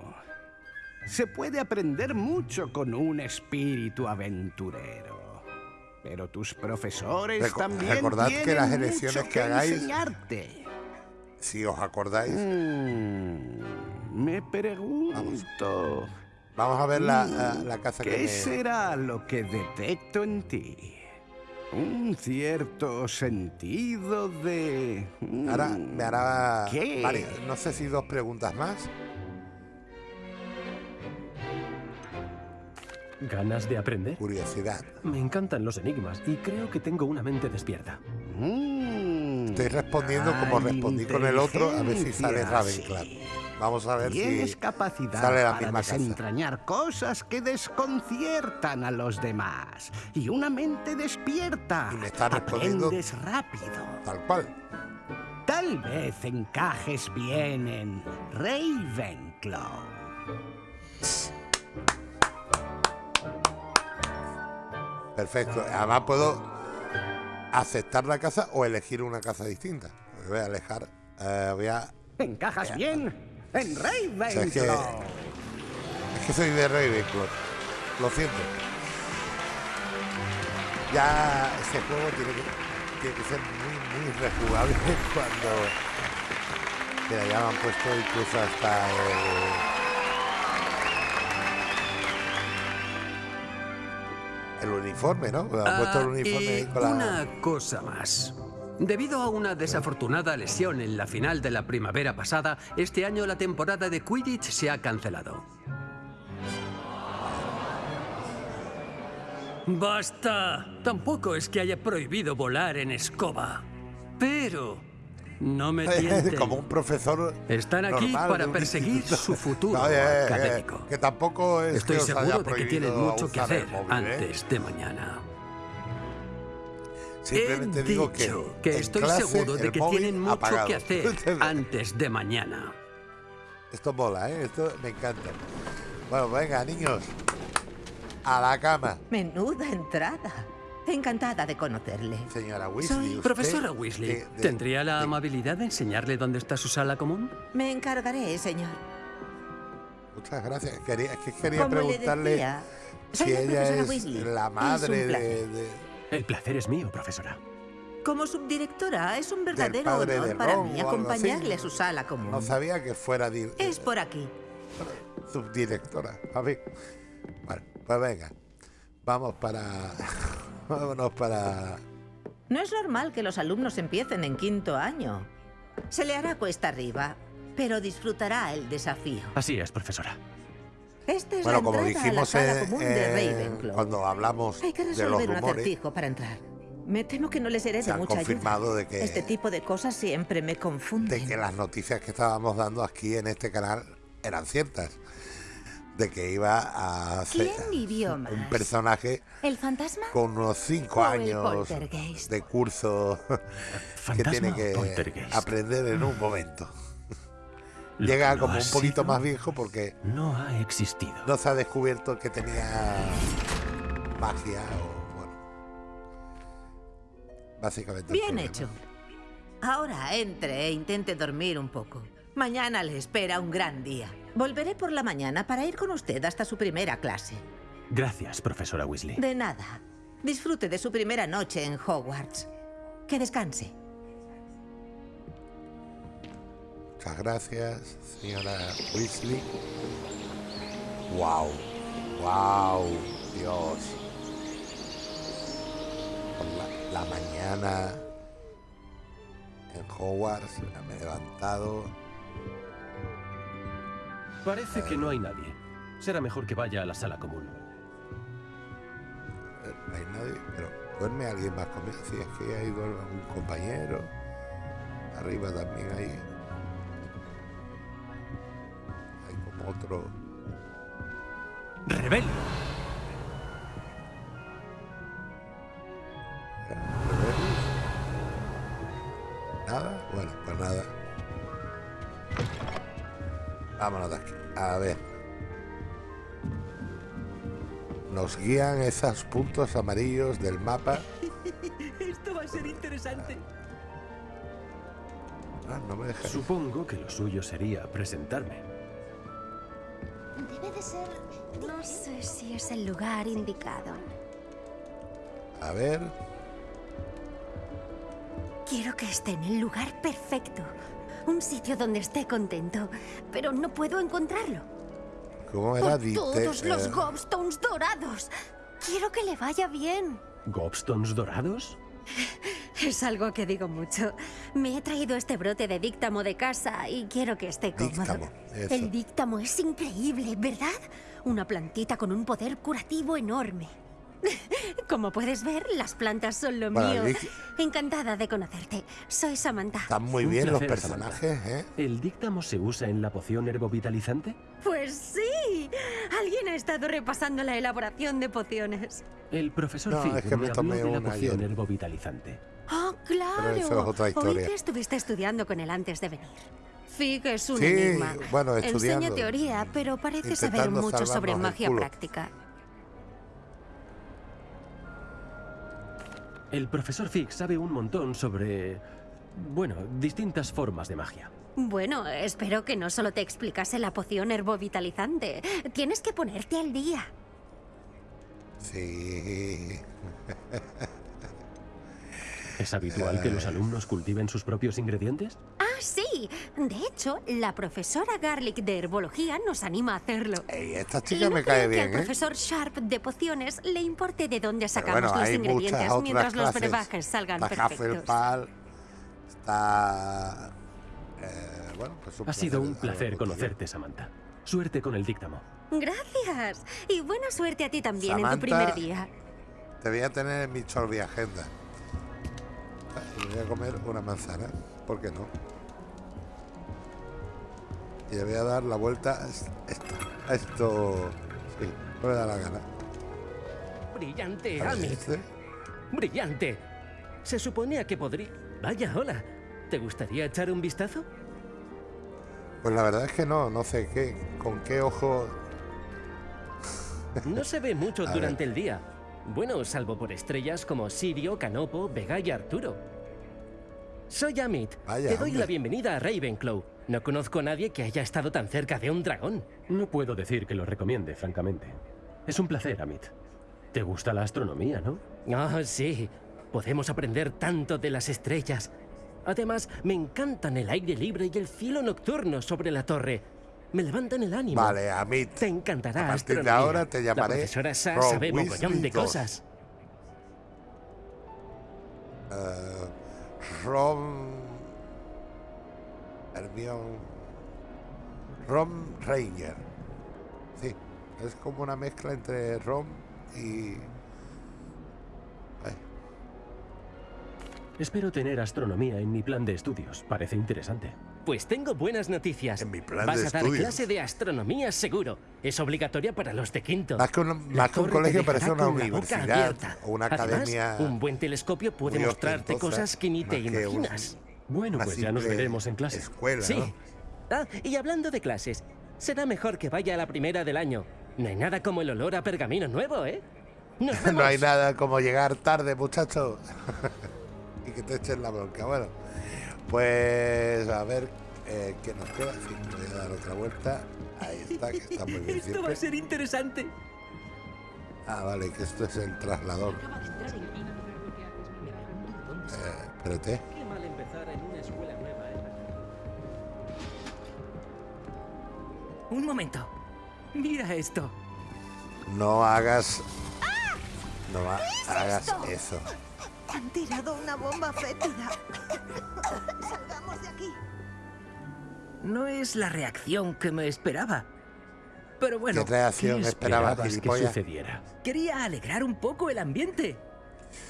Se puede aprender mucho con un espíritu aventurero. Pero tus profesores Reco- también recordad que las elecciones que que hagáis- enseñarte. Si os acordáis, Mm, me pregunto... vamos a ver la, mm, la- la casa que ¿Qué me... será lo que detecto en ti? Un cierto sentido de... mm, Ahora me hará ¿Qué? varias- no sé si dos preguntas más. ¿Ganas de aprender? Curiosidad. Me encantan los enigmas y creo que tengo una mente despierta. Mm, Estoy respondiendo como respondí con el otro, a ver si sale Ravenclaw. sí. Vamos a ver Tienes si capacidad sale la para misma casa. desentrañar cosas que desconciertan a los demás. Y una mente despierta. Y me está respondiendo- Aprendes rápido. Tal cual. Tal vez encajes bien en Ravenclaw. Perfecto. Además puedo aceptar la casa o elegir una casa distinta. Voy a alejar. eh, voy a. Encajas bien en sea, es Ravenclaw. que- Es que soy de Ravenclaw. Lo siento. Ya ese juego tiene que, tiene que ser muy, muy rejugable cuando. Mira, ya me han puesto incluso hasta el. El uniforme, ¿no? Han puesto el Ah, uniforme ahí y con la. una cosa más. Debido a una desafortunada lesión en la final de la primavera pasada, este año la temporada de Quidditch se ha cancelado. ¡Basta! Tampoco es que haya prohibido volar en escoba. Pero... No me tienten. Como un profesor. Están aquí normal para perseguir instituto. su futuro Oye, eh, eh, académico. que tampoco es Estoy que os haya seguro de que tienen mucho que hacer móvil, ¿eh? antes de mañana. Simplemente He digo que, dicho que estoy clase, seguro de que tienen mucho apagado. que hacer antes de mañana. Esto mola, ¿eh? Esto me encanta. Bueno, venga, niños. A la cama. Menuda entrada. Encantada de conocerle. Señora Soy Weasley. usted Profesora Weasley, de- de- ¿tendría la de- amabilidad de enseñarle dónde está su sala común? Me encargaré, señor. Muchas gracias. Quería, es que quería Como le preguntarle decía, soy si la ella es Weasley. la madre de, El placer es mío, profesora. Como subdirectora, es un verdadero honor para Ron mí acompañarle a su sala común. No sabía que fuera di- Es por aquí. subdirectora. A ver. Bueno, pues venga. Vamos para. Vámonos para. No es normal que los alumnos empiecen en quinto año. Se le hará cuesta arriba, pero disfrutará el desafío. Así es, profesora. Esta es Bueno, la como a la dijimos sala en- común de Ravenclaw. cuando hablamos Hay que de los resolver un rumores, acertijo para entrar. Me temo que no les seré se de han mucha confirmado ayuda. de que, Este tipo de cosas siempre me confunden. de que las noticias que estábamos dando aquí en este canal eran ciertas. De que iba a hacer ¿Quién vivió más? un personaje ¿El fantasma? con unos cinco ¿O el años de curso que ¿Fantasma tiene que aprender en un momento. Lo Llega no como un poquito sido, más viejo porque No ha existido. no se ha descubierto que tenía magia o bueno. Básicamente. Bien problema. hecho. Ahora entre e intente dormir un poco. Mañana le espera un gran día. Volveré por la mañana para ir con usted hasta su primera clase. Gracias, profesora Weasley. De nada. Disfrute de su primera noche en Hogwarts. Que descanse. Muchas gracias, señora Weasley. Wow, wow, Dios. Por la, la mañana en Hogwarts me he levantado. Parece que no hay nadie. Será mejor que vaya a la sala común. Eh, No hay nadie, pero duerme alguien más conmigo. Si es que duerme un compañero. Arriba también hay. Hay como otro. ¡Rebelde! ¿Nada? Bueno, pues nada. Vámonos de aquí. A ver. Nos guían esos puntos amarillos del mapa. Esto va a ser interesante. Ah, no me deja. Supongo que lo suyo sería presentarme. Debe de ser... No sé si es el lugar indicado. A ver. Quiero que esté en el lugar perfecto. Un sitio donde esté contento. Pero no puedo encontrarlo. ¿Cómo era? Por todos los eh, gobstones dorados. Quiero que le vaya bien. ¿Gobstones dorados? Es algo que digo mucho. Me he traído este brote de díctamo de casa y quiero que esté cómodo. Díctamo. El díctamo es increíble, ¿verdad? Una plantita con un poder curativo enorme. Como puedes ver, las plantas son lo Bueno, mío. Encantada de conocerte. Soy Samantha. Están muy Un bien los placer, personajes, ¿eh? ¿El díctamo se usa en la poción herbovitalizante? Pues sí. Alguien ha estado repasando la elaboración de pociones. El profesor No, es que me habló tomé de la una poción ayer. herbovitalizante. Oh, claro. Pero eso es otra Oí historia. que estuviste estudiando con él antes de venir. Fig es un Sí, enigma. bueno, Enseña teoría, pero parece saber mucho sobre magia práctica. El profesor Fig sabe un montón sobre... Bueno, distintas formas de magia. Bueno, espero que no solo te explicase la poción herbovitalizante. Tienes que ponerte al día. Sí. ¿Es habitual que Eh. los alumnos cultiven sus propios ingredientes? Ah, sí. De hecho, la profesora Garlic de herbología nos anima a hacerlo. Ey, esta Y chica no me cae que bien, al ¿eh? profesor Sharp de pociones le importe de dónde sacamos bueno, los ingredientes mientras los clases. brebajes salgan Está perfectos. Hufflepuff, está... eh, bueno, pues un Ha sido un placer conocerte, Samantha. Suerte con el díctamo. Gracias. Y buena suerte a ti también en tu Samantha. primer día. Te voy a tener en mi chorri agenda. Y voy a comer una manzana. ¿Por qué no? Y le voy a dar la vuelta a es- esto. A esto. Sí, no me da la gana. Brillante, Amit. este. Brillante. Se suponía que podría... Vaya, hola. ¿Te gustaría echar un vistazo? Pues la verdad es que no, no sé qué, con qué ojo. No se ve mucho A durante el día. Bueno, salvo por estrellas como Sirio, Canopo, Vega y Arturo. Soy Amit. Vaya, Te doy hombre. la bienvenida a Ravenclaw. No conozco a nadie que haya estado tan cerca de un dragón. No puedo decir que lo recomiende, francamente. Es un placer, Amit. ¿Te gusta la astronomía, no? Ah, sí. Podemos aprender tanto de las estrellas. Además, me encantan el aire libre y el cielo nocturno sobre la torre. Me levantan el ánimo. Vale, Amit. Te encantará A partir de ahora te llamaré La profesora Sa Ron sabe Weasley mogollón de cosas. eh, Rom. Hermione. Rom Ranger. Sí, es como una mezcla entre Rom y. Ay, Espero tener astronomía en mi plan de estudios. Parece interesante. Pues tengo buenas noticias. En mi plan Vas de a dar estudios. clase de astronomía seguro. Es obligatoria para los de quinto. Más que un, más que un colegio parece una universidad o una Además, academia. un buen telescopio puede mostrarte cosas que ni te que un- imaginas. Bueno, pues ya nos veremos en clase. Escuela, Sí. ¿no? Ah, y hablando de clases, será mejor que vaya a la primera del año. No hay nada como el olor a pergamino nuevo, ¿eh? Nos No hay nada como llegar tarde, muchachos. y que te echen la bronca. Bueno, pues a ver eh, qué nos queda. Sí, voy a dar otra vuelta. Ahí está, que está muy bien Esto va a ser interesante. Ah, vale, que esto es el traslador. Eh, espérate. Qué mal empezar en una escuela nueva, ¿eh? Un momento. Mira esto. No hagas. No ha- hagas esto? eso. Han tirado una bomba fétida. Salgamos de aquí. No es la reacción que me esperaba. Pero bueno, ¿Qué reacción ¿Qué esperabas, esperabas que gilipollas? sucediera? quería alegrar un poco el ambiente.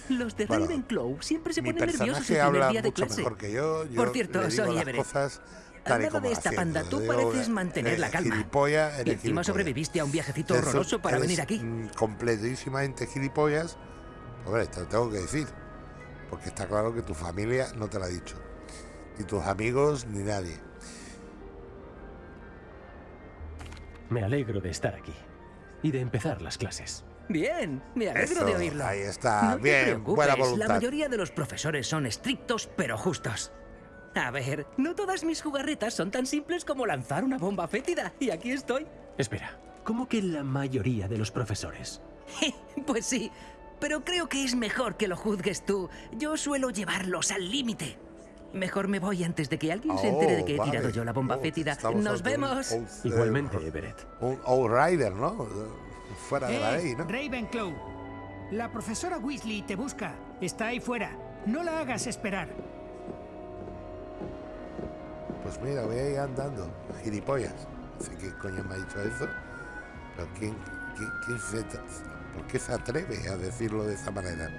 Los de Bueno, Ravenclaw siempre se ponen nerviosos el primer día de clase. mejor que yo. yo Por cierto, le digo soy las Everett. cosas Al tal y como de esta panda, tú Digo, pareces eh, mantener la eh, calma. Gilipollas, Y encima gilipollas. sobreviviste a un viajecito Eso horroroso para venir aquí. mm, completísimamente gilipollas. Hombre, te lo tengo que decir. Porque está claro que tu familia no te lo ha dicho. Ni tus amigos, ni nadie. Me alegro de estar aquí y de empezar las clases. Bien, me alegro Eso, de oírlo. ahí está, No te bien, preocupes, buena La mayoría de los profesores son estrictos pero justos. A ver, no todas mis jugarretas son tan simples como lanzar una bomba fétida. Y aquí estoy. Espera, ¿cómo que la mayoría de los profesores? Pues sí, pero creo que es mejor que lo juzgues tú. Yo suelo llevarlos al límite. Mejor me voy antes de que alguien se entere de que he Oh, tirado yo la bomba Oh, fétida. Nos ante un vemos. old- Igualmente, eh, Everett. Un Outrider, ¿no? Fuera de la Eh, ley, ¿no? Ravenclaw, la profesora Weasley te busca. Está ahí fuera. No la hagas esperar. Pues mira, voy a ir andando, gilipollas. No sé qué coño me ha dicho eso. Pero ¿quién, quién, quién se, ¿por qué se atreve a decirlo de esa manera?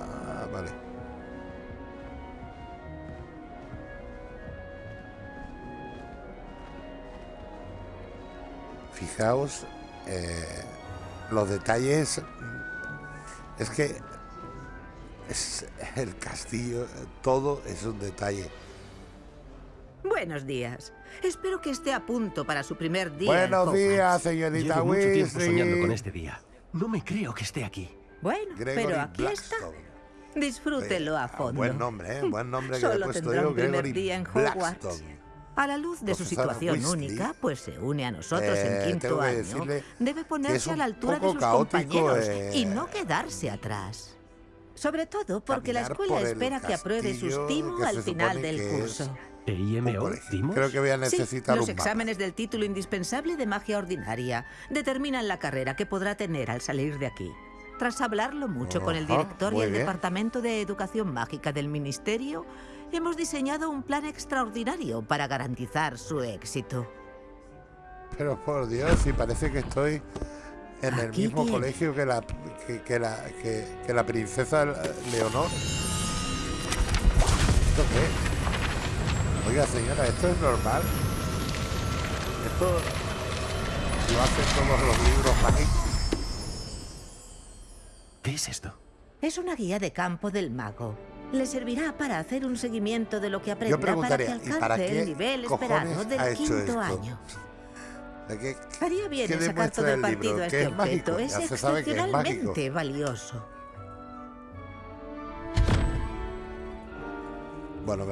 Ah, vale. Fijaos eh, los detalles. Es que es el castillo, todo es un detalle. Buenos días. Espero que esté a punto para su primer día. en Buenos días, señorita Llevo mucho tiempo soñando con este día. No me creo que esté aquí. Bueno, Gregory pero aquí está. Disfrútelo a Ah, fondo. Buen nombre, ¿eh? Buen nombre que le he Solo puesto tendrá yo, un primer Gregory día en Hogwarts. A la luz de su situación Weasley. única, pues se une a nosotros Eh, en quinto tengo que año. Debe ponerse a la altura de sus caótico, compañeros eh, y no quedarse atrás. Sobre todo porque la escuela por espera que apruebe sus castillo timo al final del curso. ¿E. Creo que voy a Sí, necesitar los un mapa. exámenes del título indispensable de magia ordinaria determinan la carrera que podrá tener al salir de aquí. Tras hablarlo mucho con el director y el bien. Departamento de Educación Mágica del Ministerio, hemos diseñado un plan extraordinario para garantizar su éxito. Pero por Dios, si parece que estoy en el Aquí mismo tiene. colegio que la, que, que la, que, que la princesa Leonor. ¿Esto qué es? Oiga, señora, ¿esto es normal? Esto lo hacen todos los libros mágicos. ¿Qué es esto? Es una guía de campo del mago. Le servirá para hacer un seguimiento de lo que aprenda para que preguntaría, ¿y alcance para qué el nivel esperado del ha hecho quinto esto? año. ¿De qué- Haría bien sacar todo el el libro? partido a ¿Que este objeto. Es excepcionalmente valioso. Bueno,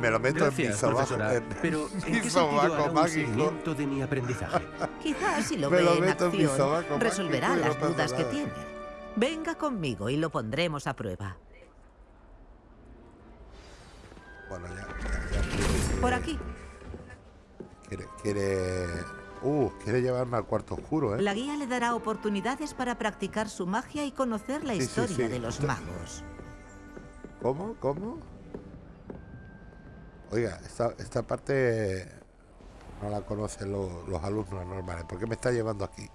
me, lo meto Gracias, en mi sobaco. Pero, ¿en qué sentido mágico. de mi aprendizaje? Quizás si lo Me ve lo en meto en mi acción, sobaco resolverá mágico y no las dudas que tiene. Venga conmigo y lo pondremos a prueba. Bueno, ya, ya, ya. Por aquí. Quiere, quiere. Uh, quiere llevarme al cuarto oscuro, ¿eh? La guía le dará oportunidades para practicar su magia y conocer la Sí, sí, historia sí. de los magos. ¿Cómo? ¿Cómo? Oiga, esta, esta parte no la conocen lo- los alumnos normales. ¿Por qué me está llevando aquí?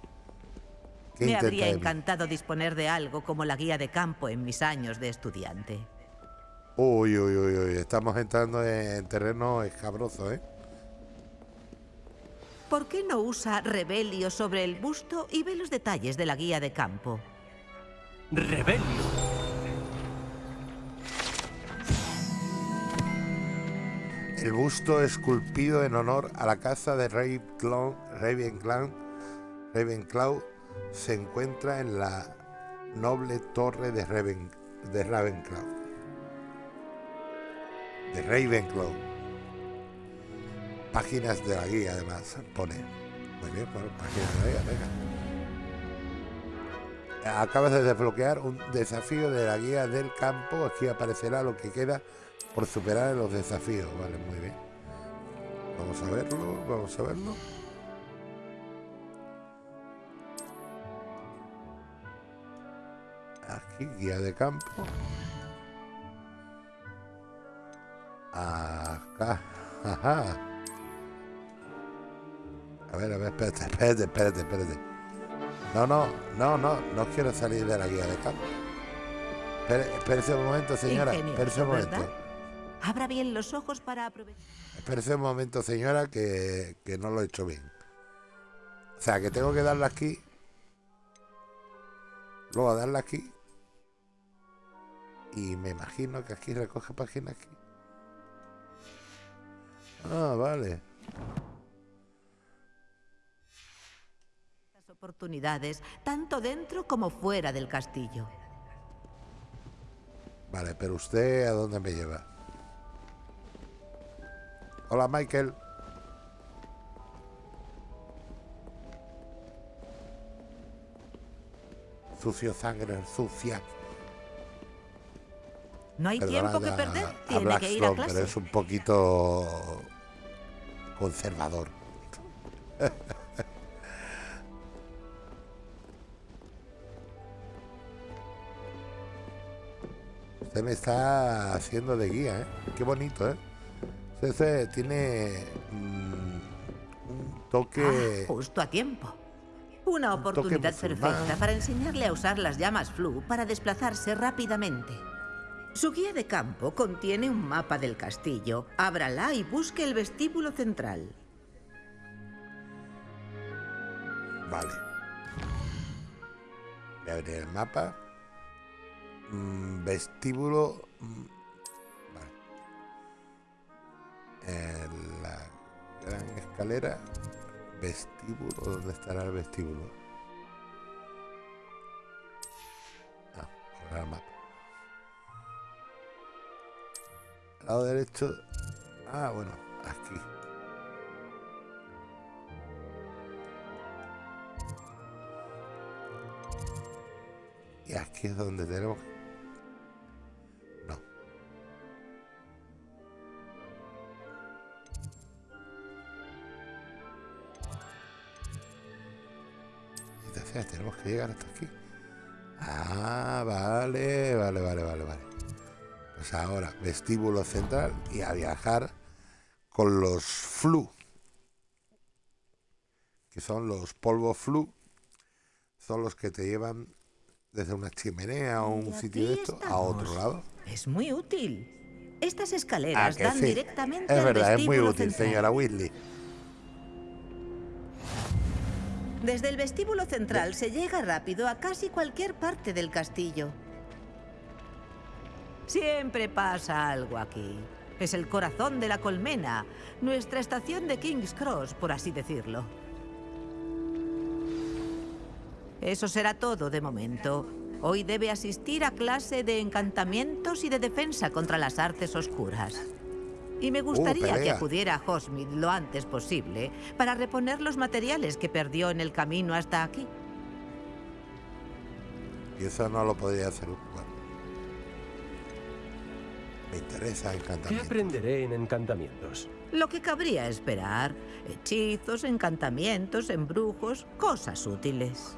¿Qué Me intenta habría encantado disponer de algo como la guía de campo en mis años de estudiante. Uy, uy, uy, uy. Estamos entrando en terreno escabroso, ¿eh? ¿Por qué no usa Rebelio sobre el busto y ve los detalles de la guía de campo? ¡Rebelio! El busto esculpido en honor a la casa de Ravenclaw, Ravenclaw, se encuentra en la noble torre de, Raven, de Ravenclaw. De Ravenclaw. Páginas de la guía, además, pone. Muy bien, bueno, páginas de la guía, venga. Acabas de desbloquear un desafío de la guía del campo. Aquí aparecerá lo que queda por superar los desafíos. Vale, muy bien. Vamos a verlo, vamos a verlo. Aquí, guía de campo. Acá. Ajá. A ver, a ver, espérate, espérate, espérate, espérate. No, no, no, no, no quiero salir de la guía de campo. Espérese un momento, señora. Espérese un momento. Abra bien los ojos para aprovechar. Espérese un momento, señora, que, que no lo he hecho bien. O sea, que tengo que darle aquí. Luego darle aquí. Y me imagino que aquí recoge página aquí. Ah, vale. las oportunidades, tanto dentro como fuera del castillo. Vale, pero usted a dónde me lleva? Hola, Michael. Sucio sangre, sucia. No hay Perdonad tiempo que a- perder, a tiene que ir a clase. pero es un poquito conservador. Usted me está haciendo de guía, ¿eh? Qué bonito, ¿eh? Ese tiene mm, un toque... Ah, justo a tiempo. Una oportunidad perfecta para enseñarle a usar las llamas flu para desplazarse rápidamente. Su guía de campo contiene un mapa del castillo. Ábrala y busque el vestíbulo central. Vale. Voy a abrir el mapa. Mm, vestíbulo. En la gran escalera. Vestíbulo. ¿Dónde estará el vestíbulo? Ah, el mapa. Lado derecho. Ah, bueno, aquí. Y aquí es donde tenemos. No. Tenemos que llegar hasta aquí. Ah, vale, vale, vale, vale, vale. Pues ahora, vestíbulo central y a viajar con los flu. Que son los polvos flu. Son los que te llevan desde una chimenea o un sitio de esto a otro lado. Es muy útil. Estas escaleras dan sí. directamente Es al verdad, es muy vestíbulo útil, central. señora Whitley. Desde el vestíbulo central se llega rápido a casi cualquier parte del castillo. Siempre pasa algo aquí. Es el corazón de la colmena, nuestra estación de King's Cross, por así decirlo. Eso será todo de momento. Hoy debe asistir a clase de encantamientos y de defensa contra las artes oscuras. Y me gustaría que acudiera a Hogsmeade lo antes posible para reponer los materiales que perdió en el camino hasta aquí. Y eso no lo podría hacer un bueno. Me interesa ¿Qué encantamiento. aprenderé en encantamientos? Lo que cabría esperar. Hechizos, encantamientos, embrujos, cosas útiles.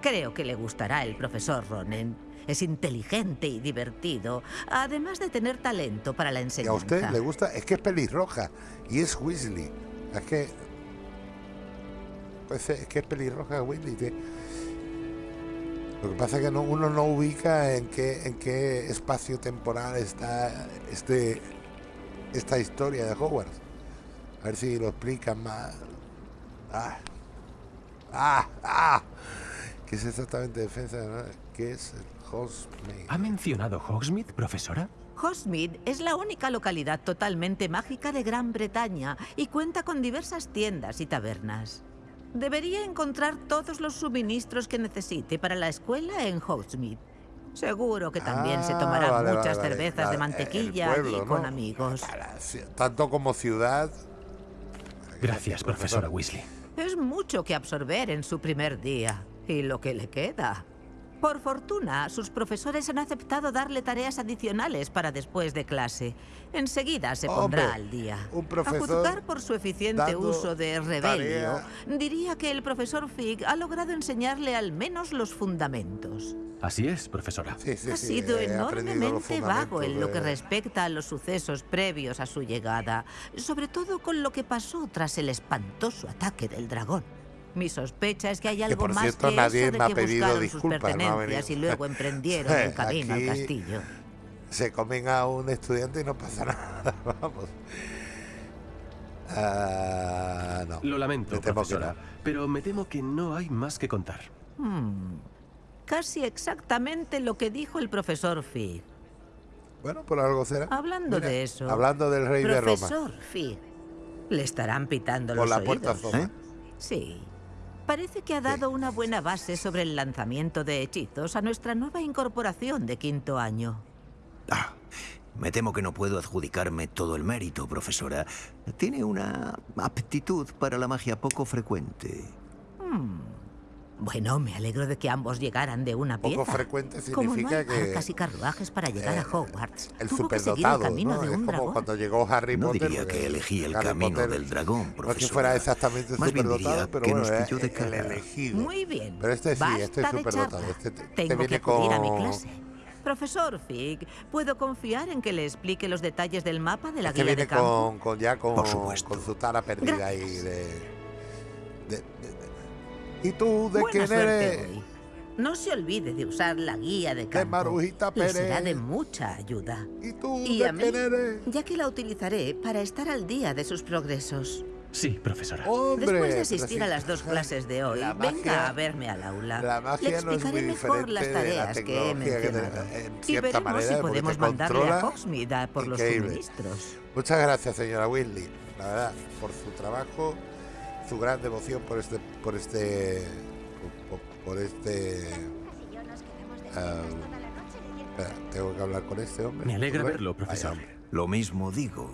Creo que le gustará el profesor Ronen. Es inteligente y divertido, además de tener talento para la Y a enseñanza. usted le gusta, es que es pelirroja y es Weasley. Es que. Pues es que es pelirroja Weasley. Lo que pasa es que no- uno no ubica en qué, en qué espacio temporal está este, esta historia de Hogwarts. A ver si lo explican más. Ah, ah, ah. ¿Qué es exactamente defensa? ¿Qué es Hogsmeade? ¿Ha mencionado Hogsmeade, profesora? Hogsmeade es la única localidad totalmente mágica de Gran Bretaña y cuenta con diversas tiendas y tabernas. Debería encontrar todos los suministros que necesite para la escuela en Hogsmeade. Seguro que también se Ah, tomará vale, muchas vale, cervezas de el mantequilla pueblo, y con ¿no? amigos. Tanto como ciudad. Gracias, profesora Weasley. Es mucho que absorber en su primer día. Y lo que le queda. Por fortuna, sus profesores han aceptado darle tareas adicionales para después de clase. Enseguida se pondrá Hombre, al día. un profesor a juzgar por su eficiente uso de rebelio, tarea. diría que el profesor Fig ha logrado enseñarle al menos los fundamentos. Así es, profesora. ha sido enormemente vago en lo que respecta a los sucesos previos a su llegada, sobre todo con lo que pasó tras el espantoso ataque del dragón. Mi sospecha es que hay algo por más cierto, que nadie eso de me ha que pedido disculpas, sus no pertenencias venido. y luego emprendieron el camino Aquí- al castillo. Se comen a un estudiante y no pasa nada. Vamos. Ah, no. Lo lamento, Me que profesora, pero me temo que no hay más que contar. Hmm, Casi exactamente lo que dijo el profesor Fig. Bueno, por algo será. Hablando Mira, de eso. Hablando del rey de Roma. Profesor Fig. Le estarán pitando Por los la puerta oídos. Zoma. Sí. Parece que ha dado una buena base sobre el lanzamiento de hechizos a nuestra nueva incorporación de quinto año. Me temo que no puedo adjudicarme todo el mérito, profesora. Tiene una aptitud para la magia poco frecuente. Hmm. Bueno, me alegro de que ambos llegaran de una Poco pieza. Como no significa hay que y carruajes para llegar a Hogwarts, el tuvo que seguir el superdotado, camino ¿no? de Es un como dragón. cuando llegó Harry No Potter. diría que porque elegí el Harry camino Potter del dragón, No es que profesora. fuera exactamente Más bien superdotado, diría pero que bueno, nos es pilló de el cara. elegido. Muy bien. Pero este sí, este es superdotado. Este, te- te Tengo que acudir a mi con- clase. Profesor Fig, ¿puedo confiar en que le explique los detalles del mapa de la Este guía viene de campo? con, con ya con, Por supuesto. con su tara perdida de- ¿Y tú de Buena quién suerte eres? hoy. No se olvide de usar la guía de campo. Marujita Le será Pérez. de mucha ayuda. ¿Y tú Y de a mí, quién eres? ya que la utilizaré para estar al día de sus progresos. Sí, profesora. Hombre, Después de asistir sí, a las dos clases de hoy, la venga magia- a verme al aula. La Le magia no es muy explicaré mejor las de la tareas que he que mencionado. en y veremos manera, si podemos mandarle a controla Hogsmeade a por los increíble. suministros. Muchas gracias, señora Weasley, la verdad, por su trabajo, su gran devoción por este, por este, por, este. espera, tengo que hablar con este hombre. Me alegra verlo, profesor. Lo mismo digo.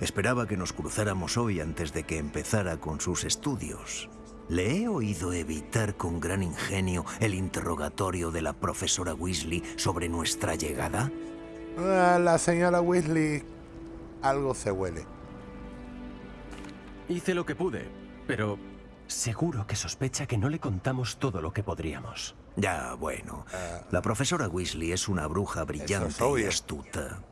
Esperaba que nos cruzáramos hoy antes de que empezara con sus estudios. Le he oído evitar con gran ingenio el interrogatorio de la profesora Weasley sobre nuestra llegada. Ah, la señora Weasley, algo se huele. Hice lo que pude, pero seguro que sospecha que no le contamos todo lo que podríamos. Ya, bueno. La profesora Weasley es una bruja brillante y astuta.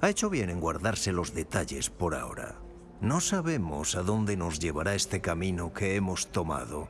Ha hecho bien en guardarse los detalles por ahora. No sabemos a dónde nos llevará este camino que hemos tomado.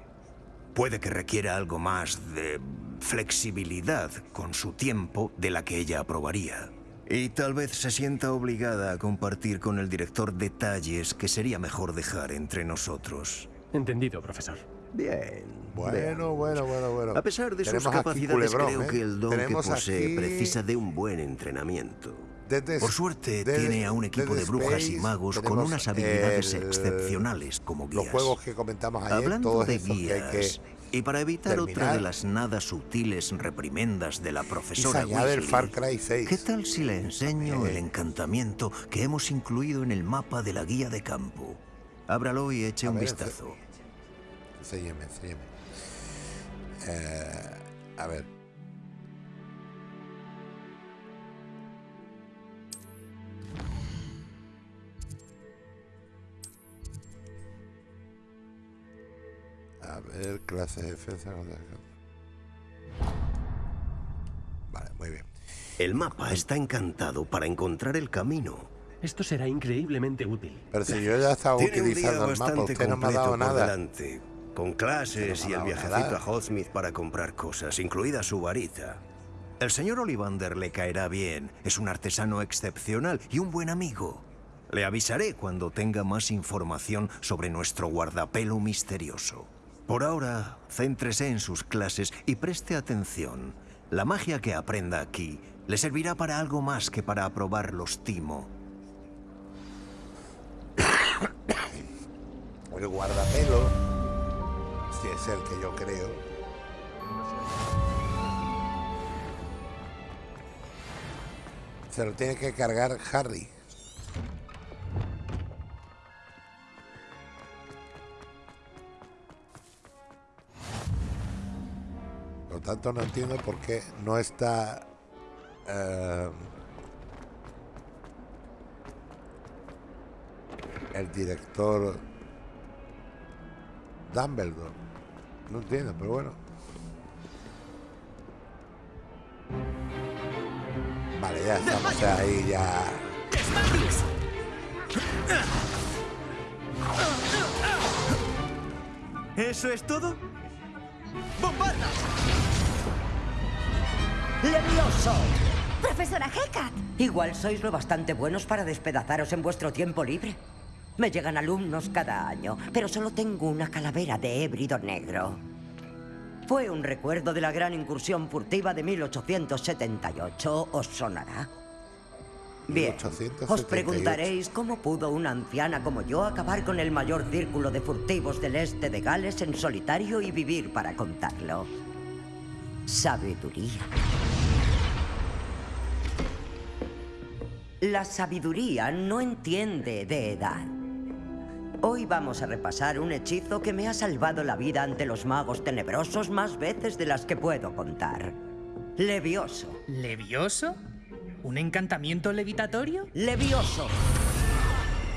Puede que requiera algo más de flexibilidad con su tiempo de la que ella aprobaría. Y tal vez se sienta obligada a compartir con el director detalles que sería mejor dejar entre nosotros. Entendido, profesor. Bien. Bueno, bueno, bueno, bueno. A pesar de sus Tenemos capacidades, culebrón, creo ¿eh? que el don que posee aquí precisa de un buen entrenamiento. Desde- Por suerte, desde- tiene a un equipo de brujas y magos con unas habilidades el- excepcionales como guías. Los juegos que comentamos ayer, Hablando todos de esos que hay guías, que y para evitar otra de las nada sutiles reprimendas de la profesora Weasley, Far Cry 6. ¿qué tal si le enseño el encantamiento que hemos incluido en el mapa de la guía de campo? Ábralo y eche A un ver, vistazo. Enséñeme, enséñeme. Eh, a ver. A ver, clase de defensa. contra- Vale, muy bien. El mapa está encantado para encontrar el camino. Esto será increíblemente útil. Pero si yo ya estaba Tiene un día utilizando el mapa, bastante usted no me ha completo dado por nada. delante, con clases y el viajecito nada. a Hogsmeade para comprar cosas, incluida su varita. El señor Ollivander le caerá bien. Es un artesano excepcional y un buen amigo. Le avisaré cuando tenga más información sobre nuestro guardapelo misterioso. Por ahora, céntrese en sus clases y preste atención. La magia que aprenda aquí le servirá para algo más que para aprobar los timo. El guardapelo, si es el que yo creo. Se lo tiene que cargar Harry. Lo tanto no entiendo por qué no está... eh, el director Dumbledore. No entiendo, pero bueno. Vale, ya estamos ahí, ya... ¿Eso es todo? ¡Levioso! Profesora Hellcat. Igual sois lo bastante buenos para despedazaros en vuestro tiempo libre. Me llegan alumnos cada año, pero solo tengo una calavera de hébrido negro. Fue un recuerdo de la gran incursión furtiva de 1878. ¿Os sonará? Bien, os 1878. preguntaréis cómo pudo una anciana como yo acabar con el mayor círculo de furtivos del este de Gales en solitario y vivir para contarlo. Sabiduría. La sabiduría no entiende de edad. Hoy vamos a repasar un hechizo que me ha salvado la vida ante los magos tenebrosos más veces de las que puedo contar. Levioso. ¿Levioso? ¿Un encantamiento levitatorio? Levioso.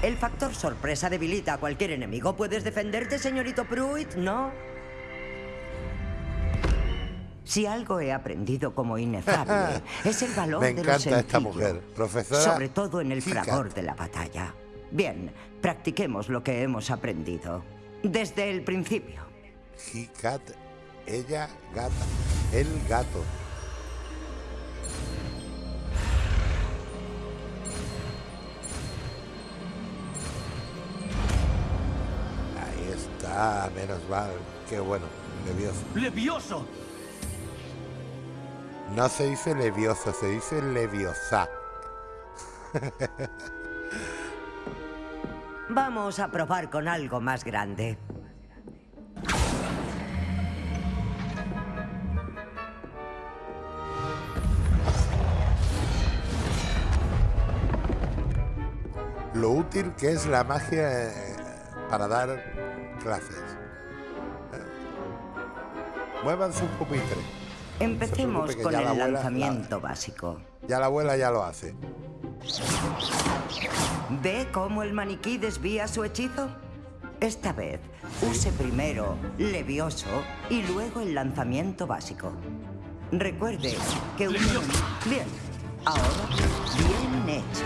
El factor sorpresa debilita a cualquier enemigo. ¿Puedes defenderte, señorito Pruitt? ¿No? Si algo he aprendido como inefable, es el valor Me de lo esta mujer. Profesora Sobre todo en el fragor de la batalla. Bien, practiquemos lo que hemos aprendido. Desde el principio. He cat, ella gata, el gato. Ahí está, menos mal. Qué bueno, levioso. ¡Levioso! No se dice levioso, se dice leviosa. Vamos a probar con algo más grande. Lo útil que es la magia eh, para dar clases. Eh, Muévanse un pupitre. Empecemos con ya el la abuela- lanzamiento básico. Ya la abuela ya lo hace. ¿Ve cómo el maniquí desvía su hechizo? Esta vez, use primero Levioso y luego el lanzamiento básico. Recuerde que un... Bien, ahora bien hecho.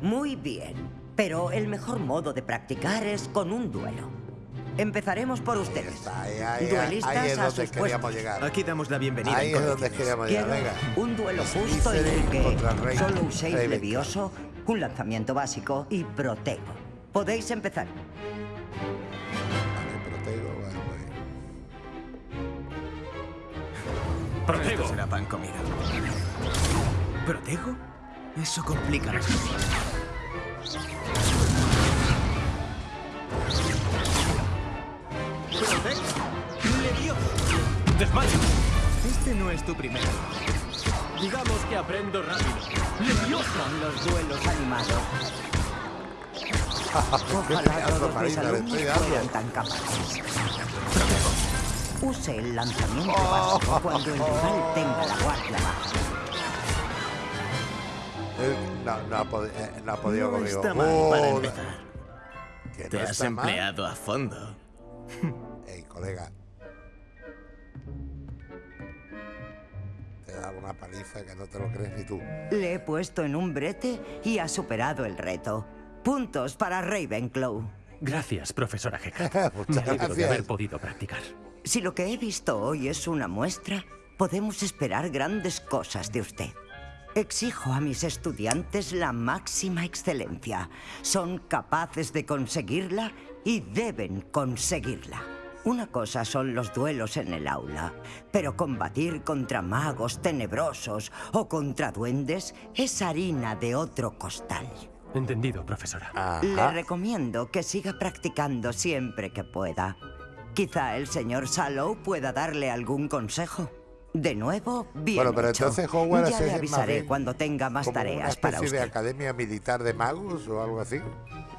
Muy bien, pero el mejor modo de practicar es con un duelo. Empezaremos por ustedes. ahí- Duelistas ahí es a donde sus queríamos puestos. llegar. Aquí damos la bienvenida. Ahí es donde queríamos llegar. Venga. un duelo justo en el que Rey- solo uséis Ravenclaw. Levioso, un lanzamiento básico y protego. Podéis empezar. Protego, bueno, bueno. Esto será pan comido. ¿Protego? Eso complica las cosas. ¡Desmayo! Este no es tu primero. Digamos que aprendo rápido. ¡Levioso! Los duelos animados. Ojalá todos mis alumnos fueran tan capaces. Use el lanzamiento básico cuando el rival tenga la guardia baja. Él no, no ha, podi- eh, no ha podido No conmigo. está mal para Oh, empezar. que Te has empleado a fondo. Ey, colega. Te da una paliza que no te lo crees ni tú. Le he puesto en un brete y ha superado el reto. Puntos para Ravenclaw. Gracias, profesora Hecat. Muchas Me alegro de gracias. haber podido practicar. Si lo que he visto hoy es una muestra, podemos esperar grandes cosas de usted. Exijo a mis estudiantes la máxima excelencia. Son capaces de conseguirla y deben conseguirla. Una cosa son los duelos en el aula, pero combatir contra magos tenebrosos o contra duendes es harina de otro costal. Entendido, profesora. Le recomiendo que siga practicando siempre que pueda. Quizá el señor Sallow pueda darle algún consejo. De nuevo, bien Bueno, pero hecho. entonces Hogwarts Ya es le avisaré bien cuando tenga más como tareas una para especie de usted. academia militar de magos o algo así.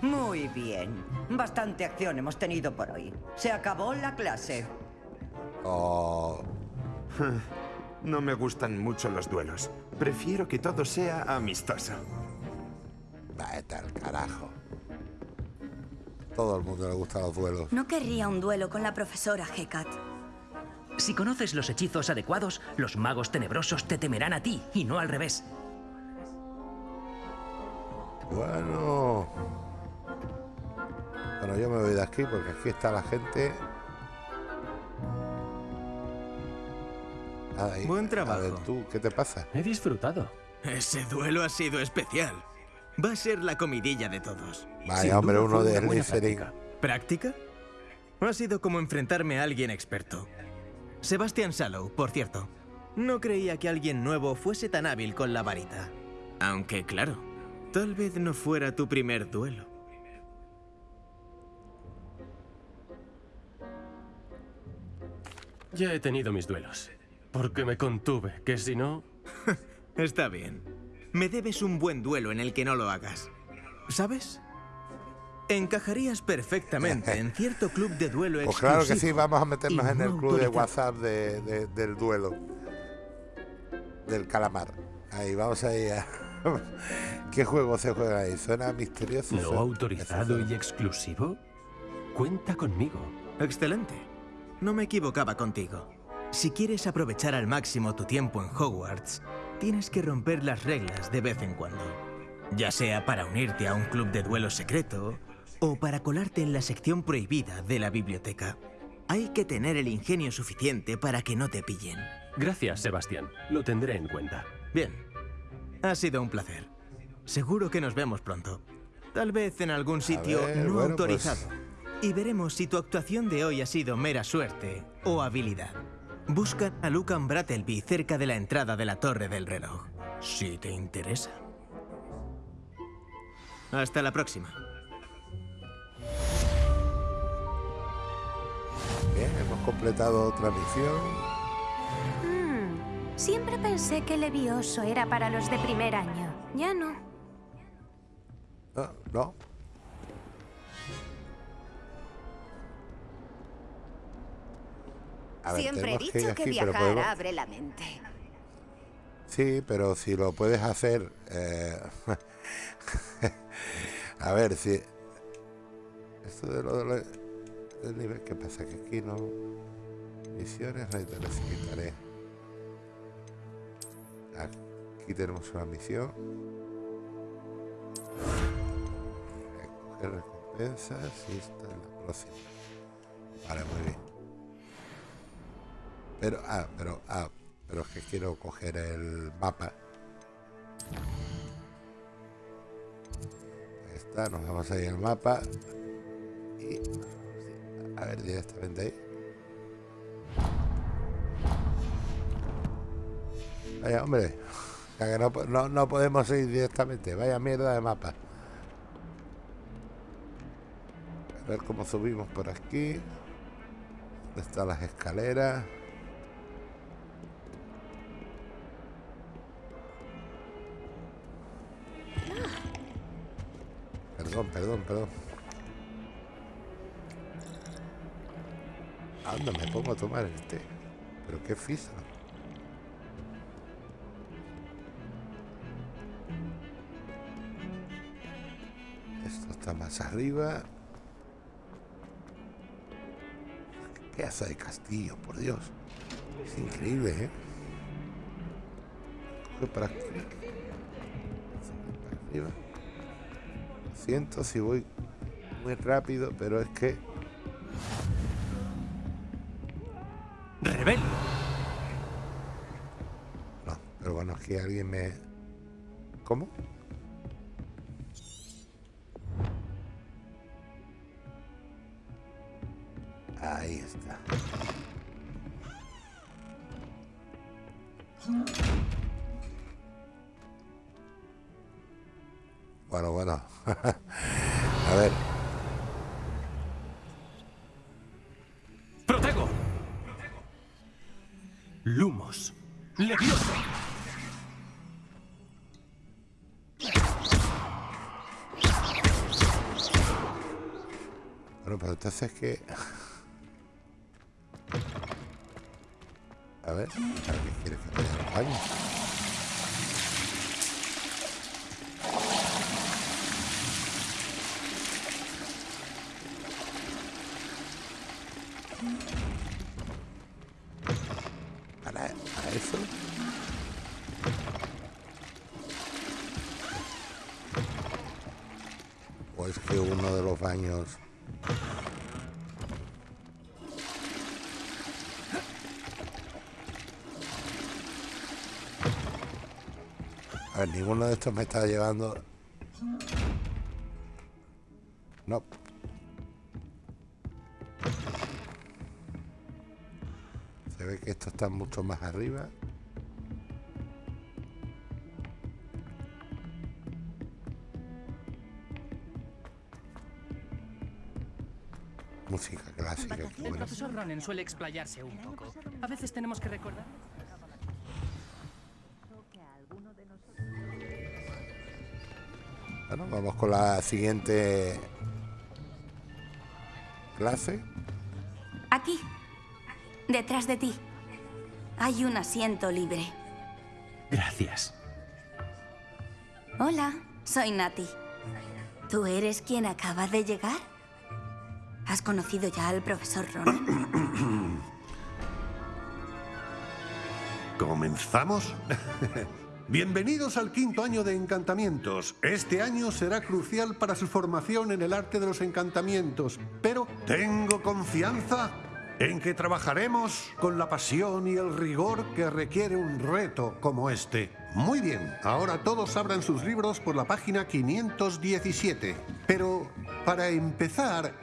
Muy bien. Bastante acción hemos tenido por hoy. Se acabó la clase. Oh, No me gustan mucho los duelos. Prefiero que todo sea amistoso. vete al carajo. Todo el mundo le gustan los duelos. No querría un duelo con la profesora Hecat. Si conoces los hechizos adecuados, los magos tenebrosos te temerán a ti y no al revés. Bueno. Bueno, yo me voy de aquí porque aquí está la gente. Ahí. Buen A trabajo. ver, tú, ¿qué te pasa? He disfrutado. Ese duelo ha sido especial. Va a ser la comidilla de todos. Vaya, Sin hombre, duda uno de. ¿Práctica? Ha sido como enfrentarme a alguien experto. Sebastian Sallow, por cierto. No creía que alguien nuevo fuese tan hábil con la varita. Aunque, claro, tal vez no fuera tu primer duelo. Ya he tenido mis duelos. Porque me contuve, que si no... Está bien. Me debes un buen duelo en el que no lo hagas. ¿Sabes? Encajarías perfectamente en cierto club de duelo Pues exclusivo. claro que sí, vamos a meternos en el club de. WhatsApp de- de- del duelo. Del calamar. Ahí, vamos ahí a... ¿Qué juego se juega ahí? Suena misterioso. ¿No suena- autorizado y exclusivo? Cuenta conmigo. Excelente. No me equivocaba contigo. Si quieres aprovechar al máximo tu tiempo en Hogwarts, tienes que romper las reglas de vez en cuando. Ya sea para unirte a un club de duelo secreto o para colarte en la sección prohibida de la biblioteca. Hay que tener el ingenio suficiente para que no te pillen. Gracias, Sebastián. Lo tendré en cuenta. Bien. Ha sido un placer. Seguro que nos vemos pronto. Tal vez en algún sitio ver, no bueno, autorizado. pues- Y veremos si tu actuación de hoy ha sido mera suerte o habilidad. Buscan a Lucan Brattleby cerca de la entrada de la Torre del Reloj. Si te interesa. Hasta la próxima. Bien, hemos completado otra misión. Hmm, Siempre pensé que Levioso era para los de primer año. Ya no. No, no. Ver, Siempre he dicho que aquí, viajar podemos- abre la mente. Sí, pero si lo puedes hacer... eh, a ver, si... Esto de lo, de lo- del nivel... ¿Qué pasa? Que aquí no... Misiones, reiteradas y tareas. Aquí tenemos una misión. Recoger recompensas y esta es la próxima. Vale, muy bien. Pero, ah, pero, ah, pero es que quiero coger el mapa. Está, nos vamos ahí al mapa. Y a ver directamente ahí. Vaya, hombre. que no, no, no podemos ir directamente. Vaya mierda de mapa. A ver cómo subimos por aquí. ¿Dónde están las escaleras? Perdón, perdón, perdón. Anda, me pongo a tomar el té. Pero qué fisa. Esto está más arriba. Qué pedazo de castillo, por Dios. Es increíble, ¿eh? Lo siento si voy muy rápido, pero es que... alguien me... ¿Cómo? Entonces que... ver, ninguno de estos me está llevando... No. Se ve que esto está mucho más arriba. Música clásica. El profesor Ronen suele explayarse un poco. A veces tenemos que recordar. Vamos con la siguiente clase. Aquí, detrás de ti, hay un asiento libre. Gracias. Hola, soy Nati. ¿Tú eres quien acaba de llegar? ¿Has conocido ya al profesor Ronen? ¿Comenzamos? Bienvenidos al quinto año de encantamientos. Este año será crucial para su formación en el arte de los encantamientos, pero tengo confianza en que trabajaremos con la pasión y el rigor que requiere un reto como este. Muy bien, ahora todos abran sus libros por la página 517. Pero, para empezar,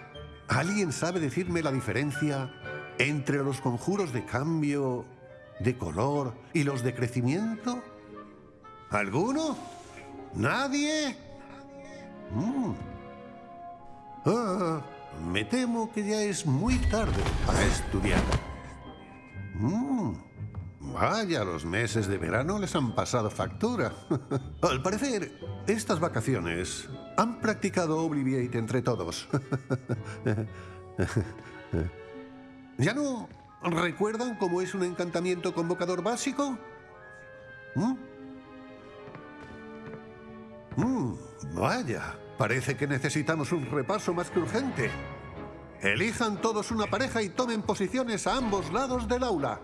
¿alguien sabe decirme la diferencia entre los conjuros de cambio, de color y los de crecimiento? ¿Alguno? ¿Nadie? Mm. Ah, me temo que ya es muy tarde para estudiar. Mm. Vaya, los meses de verano les han pasado factura. Al parecer, estas vacaciones han practicado Obliviate entre todos. ¿Ya no recuerdan cómo es un encantamiento convocador básico? ¿Mm? Mm, vaya, parece que necesitamos un repaso más que urgente. Elijan todos una pareja y tomen posiciones a ambos lados del aula.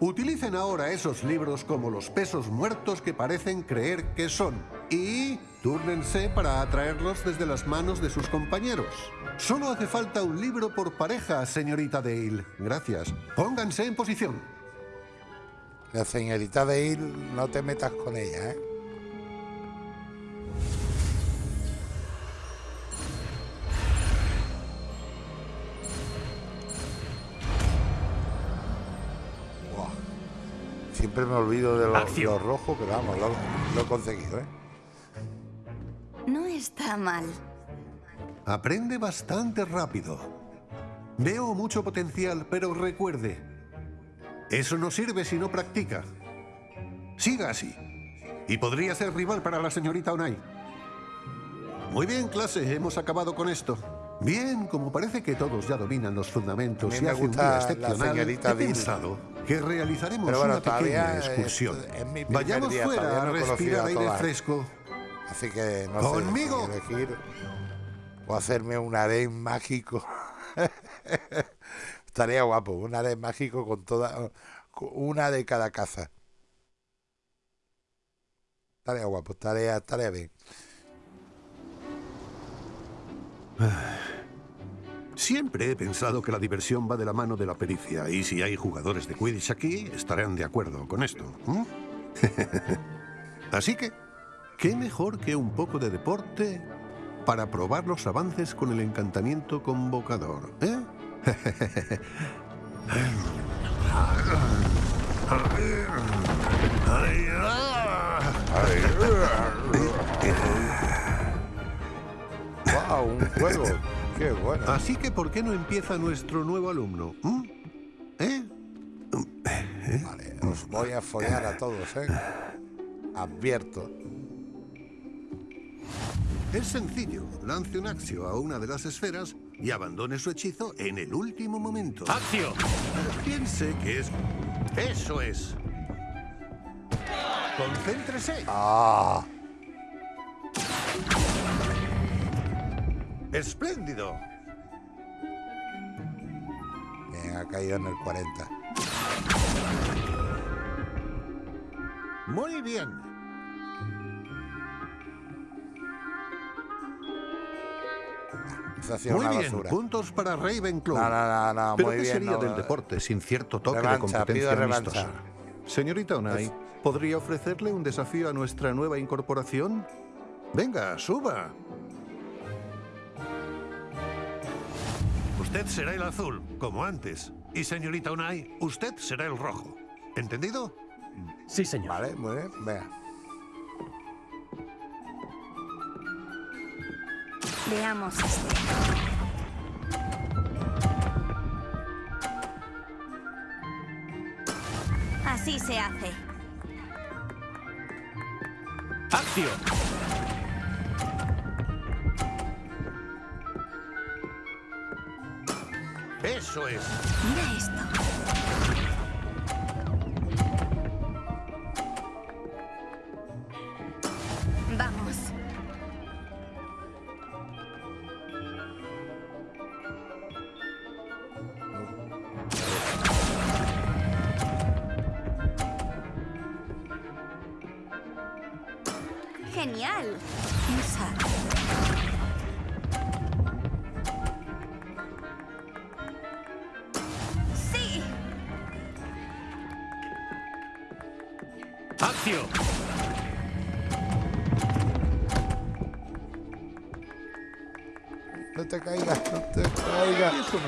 Utilicen ahora esos libros como los pesos muertos que parecen creer que son. Y túrnense para atraerlos desde las manos de sus compañeros. Solo hace falta un libro por pareja, señorita Dale. Gracias. Pónganse en posición. La señorita Dale, no te metas con ella, ¿eh? Siempre me olvido de lo, rojo, pero vamos, lo, lo he conseguido, ¿eh? No está mal. Aprende bastante rápido. Veo mucho potencial, pero recuerde, eso no sirve si no practica. Siga así. Y podría ser rival para la señorita Onai. Muy bien, clase, hemos acabado con esto. Bien, como parece que todos ya dominan los fundamentos A y hace un día excepcional, he pensado que realizaremos Pero bueno, una pequeña es- excursión. es mi primer Vayamos día, fuera a no conocido respirar a aire todas. fresco. Así que no ¿Conmigo? sé elegir o hacerme un harén mágico. Estaría guapo, un harén mágico con toda una de cada caza. Estaría guapo, estaría, estaría bien. Siempre he pensado que la diversión va de la mano de la pericia y si hay jugadores de Quidditch aquí, estarán de acuerdo con esto. Así que, ¿qué mejor que un poco de deporte para probar los avances con el encantamiento convocador? ¿eh? ¡Wow! Un juego. ¡Qué bueno! Así que, ¿por qué no empieza nuestro nuevo alumno? ¿m? ¿Eh? Vale, Os voy a follar a todos, ¿eh? Advierto. Es sencillo. Lance un axio a una de las esferas y abandone su hechizo en el último momento. ¡Axio! Piense que es... ¡Eso es! ¡Concéntrese! ¡Ah! ¡Espléndido! Bien, ha caído en el 40. Muy bien. Muy una bien, basura. puntos para Ravenclaw. No, no, no, no, ¿Pero muy qué bien, sería del deporte sin cierto toque Revancha, de competencia amistosa? Señorita Unai, ¿podría ofrecerle un desafío a nuestra nueva incorporación? Venga, suba. Usted será el azul, como antes. Y señorita Unai, usted será el rojo. ¿Entendido? Sí, señor. Vale, muy bien, vea. Veamos. Así se hace. ¡Accio! Eso es. Mira esto.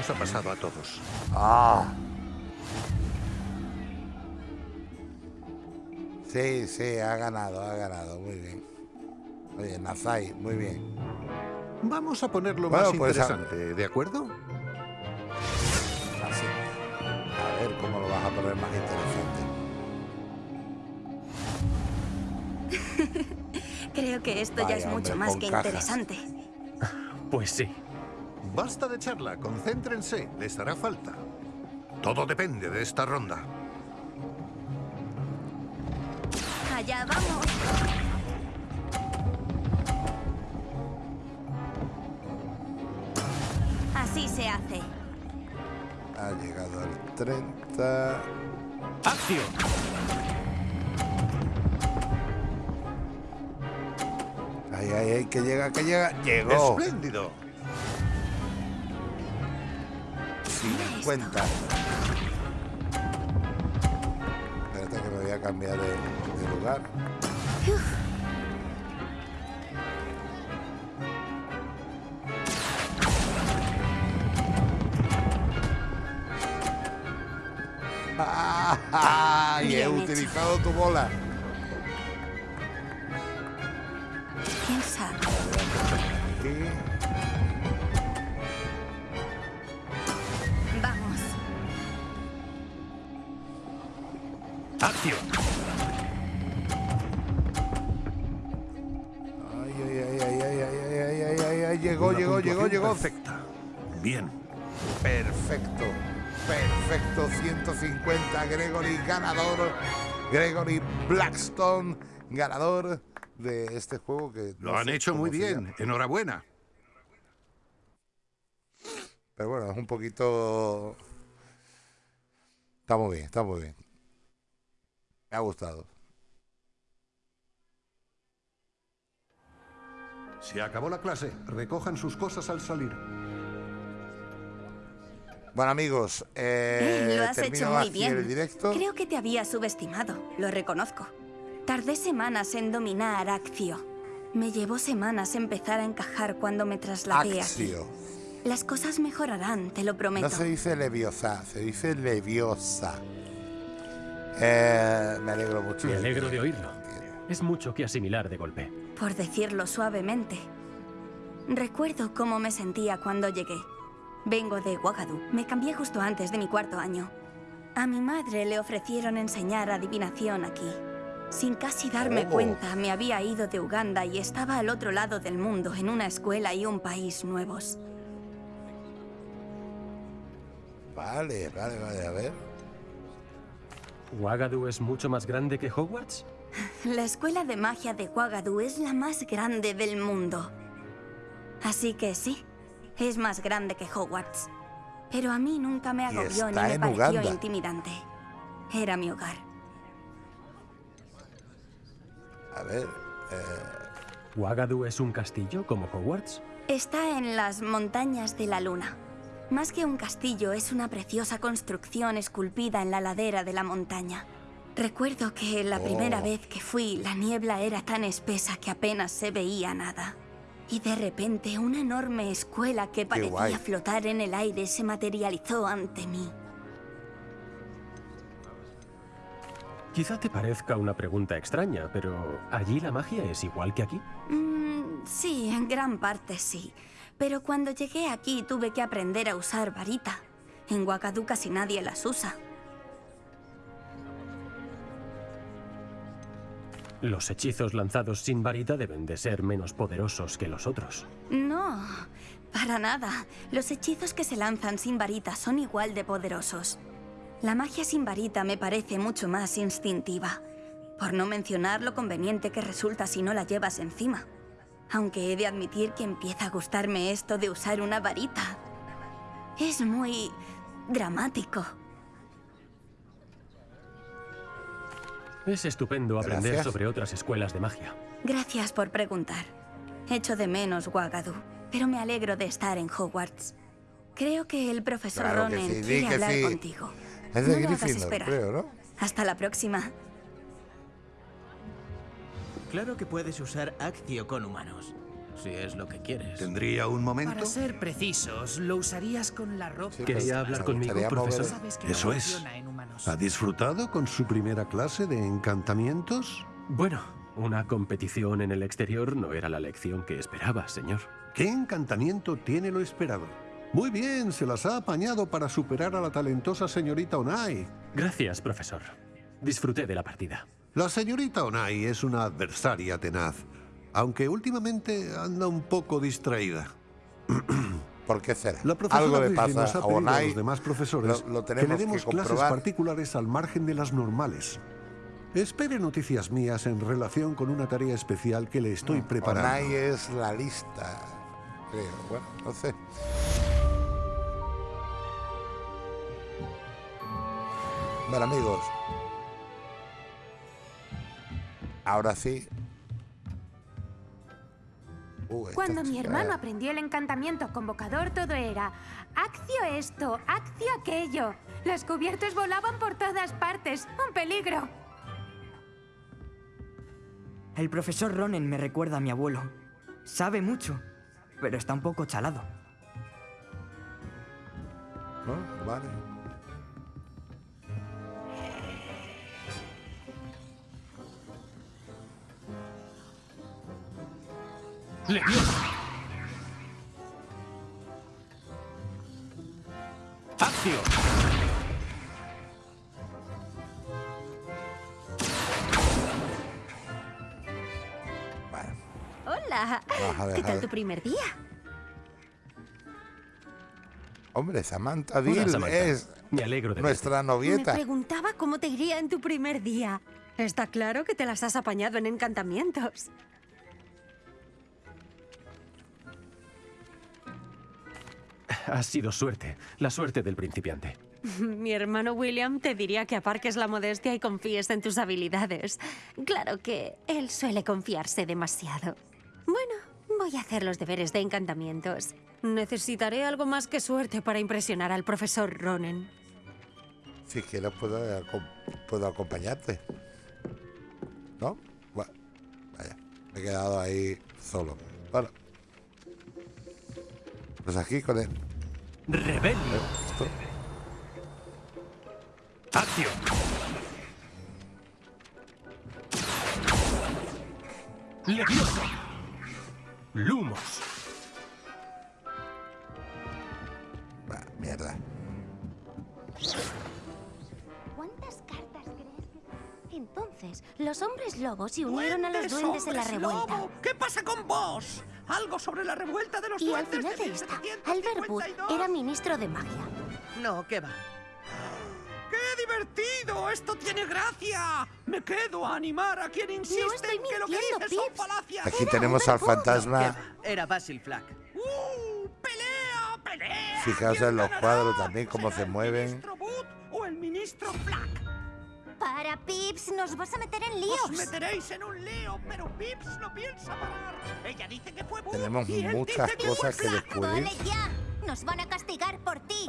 Nos ha pasado a todos. Ah. Sí, sí, ha ganado, ha ganado, muy bien. Oye, Nazai, muy bien. Vamos a ponerlo Bueno, más pues, a- interesante, ¿de acuerdo? Así. A ver cómo lo vas a poner más interesante. Creo que esto ya es mucho hombre, más que cajas. interesante. Pues sí. Basta de charla, concéntrense, les hará falta. Todo depende de esta ronda. Allá vamos. Así se hace. Ha llegado al 30. ¡Accio! Ay, ay, ay, que llega, que llega. Llegó. ¡Espléndido! 50. Espérate que me voy a cambiar de, de lugar. Ah, y he hecho. utilizado tu bola. Piensa. ¡Accio! Ay, ay, ay, ay, ay, ay, ay, ay, ay, ay, ay, llegó, llegó, llegó, llegó. Perfecta. Bien. Perfecto, perfecto, 150, Gregory ganador, Gregory Blackstone ganador de este juego que... Lo no han hecho muy bien. Enhorabuena. Pero bueno, es un poquito... Está muy bien, está muy bien. Me ha gustado. Se acabó la clase. Recojan sus cosas al salir. Bueno amigos, eh, Eh, lo has hecho muy bien. el directo. Creo que te había subestimado, lo reconozco. Tardé semanas en dominar Accio. Me llevó semanas empezar a encajar cuando me trasladé aquí. Axio. Las cosas mejorarán, te lo prometo. No se dice leviosa, se dice leviosa. Eh, me alegro mucho. Me alegro de oírlo. Es mucho que asimilar de golpe. Por decirlo suavemente. Recuerdo cómo me sentía cuando llegué. Vengo de Ouagadougou. Me cambié justo antes de mi cuarto año. A mi madre le ofrecieron enseñar adivinación aquí. Sin casi darme Oh. cuenta, me había ido de Uganda y estaba al otro lado del mundo, en una escuela y un país nuevos. Vale, vale, vale, a ver. ¿Wagadu es mucho más grande que Hogwarts? La escuela de magia de Ouagadougou es la más grande del mundo. Así que sí, es más grande que Hogwarts. Pero a mí nunca me agobió ni me en pareció Uganda. intimidante. Era mi hogar. A ver. eh, ¿Wagadu es un castillo como Hogwarts? Está en las montañas de la luna. Más que un castillo, es una preciosa construcción esculpida en la ladera de la montaña. Recuerdo que la primera Oh. vez que fui, la niebla era tan espesa que apenas se veía nada. Y de repente, una enorme escuela que parecía flotar en el aire se materializó ante mí. Quizá te parezca una pregunta extraña, pero ¿allí la magia es igual que aquí? Mm, sí, en gran parte sí. Pero cuando llegué aquí tuve que aprender a usar varita. En Wakadu casi nadie las usa. Los hechizos lanzados sin varita deben de ser menos poderosos que los otros. No, para nada. Los hechizos que se lanzan sin varita son igual de poderosos. La magia sin varita me parece mucho más instintiva. Por no mencionar lo conveniente que resulta si no la llevas encima. Aunque he de admitir que empieza a gustarme esto de usar una varita. Es muy dramático. Es estupendo aprender Gracias. sobre otras escuelas de magia. Gracias por preguntar. Echo de menos Wagadu, pero me alegro de estar en Hogwarts. Creo que el profesor Claro Ronen sí, quiere hablar sí. contigo. Es de no lo hagas Gryffindor, esperar. creo, ¿no? Hasta la próxima. Claro que puedes usar Accio con humanos, si es lo que quieres. ¿Tendría un momento? Para ser precisos, lo usarías con la ropa. ¿Quería hablar conmigo, profesor? Sabes que no Eso es. funciona en humanos. ¿Ha disfrutado con su primera clase de encantamientos? Bueno, una competición en el exterior no era la lección que esperaba, señor. ¿Qué encantamiento tiene lo esperado? Muy bien, se las ha apañado para superar a la talentosa señorita Onai. Gracias, profesor. Disfruté de la partida. La señorita Onai es una adversaria tenaz, aunque últimamente anda un poco distraída. ¿Por qué será? La profesora Algo le pasa nos ha a a los demás profesores Lo, lo que le demos que clases particulares al margen de las normales. Espere noticias mías en relación con una tarea especial que le estoy preparando. Onai es la lista. Creo. Bueno, no sé. Bueno, amigos. Ahora sí. Uh, Cuando mi hermano aprendió el encantamiento convocador, todo era Accio esto, Accio aquello. Los cubiertos volaban por todas partes. ¡Un peligro! El profesor Ronen me recuerda a mi abuelo. Sabe mucho, pero está un poco chalado. ¿No? Vale. ¡Leviosa! ¡Accio! Hola. Vamos a ¿Qué tal tu primer día? Hombre, Samantha Hola, Dill Samantha. es Me alegro de nuestra Me novieta. preguntaba cómo te iría en tu primer día. Está claro que te las has apañado en encantamientos. Ha sido suerte, la suerte del principiante. Mi hermano William te diría que aparques la modestia y confíes en tus habilidades. Claro que él suele confiarse demasiado. Bueno, voy a hacer los deberes de encantamientos. Necesitaré algo más que suerte para impresionar al profesor Ronen. Si quieres puedo, puedo acompañarte. ¿No? Bueno, vaya, me he quedado ahí solo. Bueno. Pues aquí con él. ¡Rebelio! ¡Accio! ¡Leviosa! ¡Lumos! Bah, mierda. Entonces, los hombres lobos se unieron a los ¡Duendes, en la revuelta. lobo! ¿Qué pasa con vos? Algo sobre la revuelta de los Y al duendes final de esta, Albert Wood 1752. era ministro de magia. No, ¿qué va? ¡Qué divertido! ¡Esto tiene gracia! Me quedo a animar a quien insiste estoy en que lo que dice son Pips. falacias. Aquí tenemos al fantasma. Era Basil Flack. ¡Uh! ¡Pelea! ¡Pelea! Fijaos en los cuadros también, cómo se mueven. ¿O el ministro Flack? Para, Pips, nos vas a meter en líos. Os meteréis en un lío, pero Pips no piensa parar. Ella dice que fue Boo Tenemos y él muchas dice que cosas fue que Flack. descubrir. Vale, ya. Nos van a castigar por ti.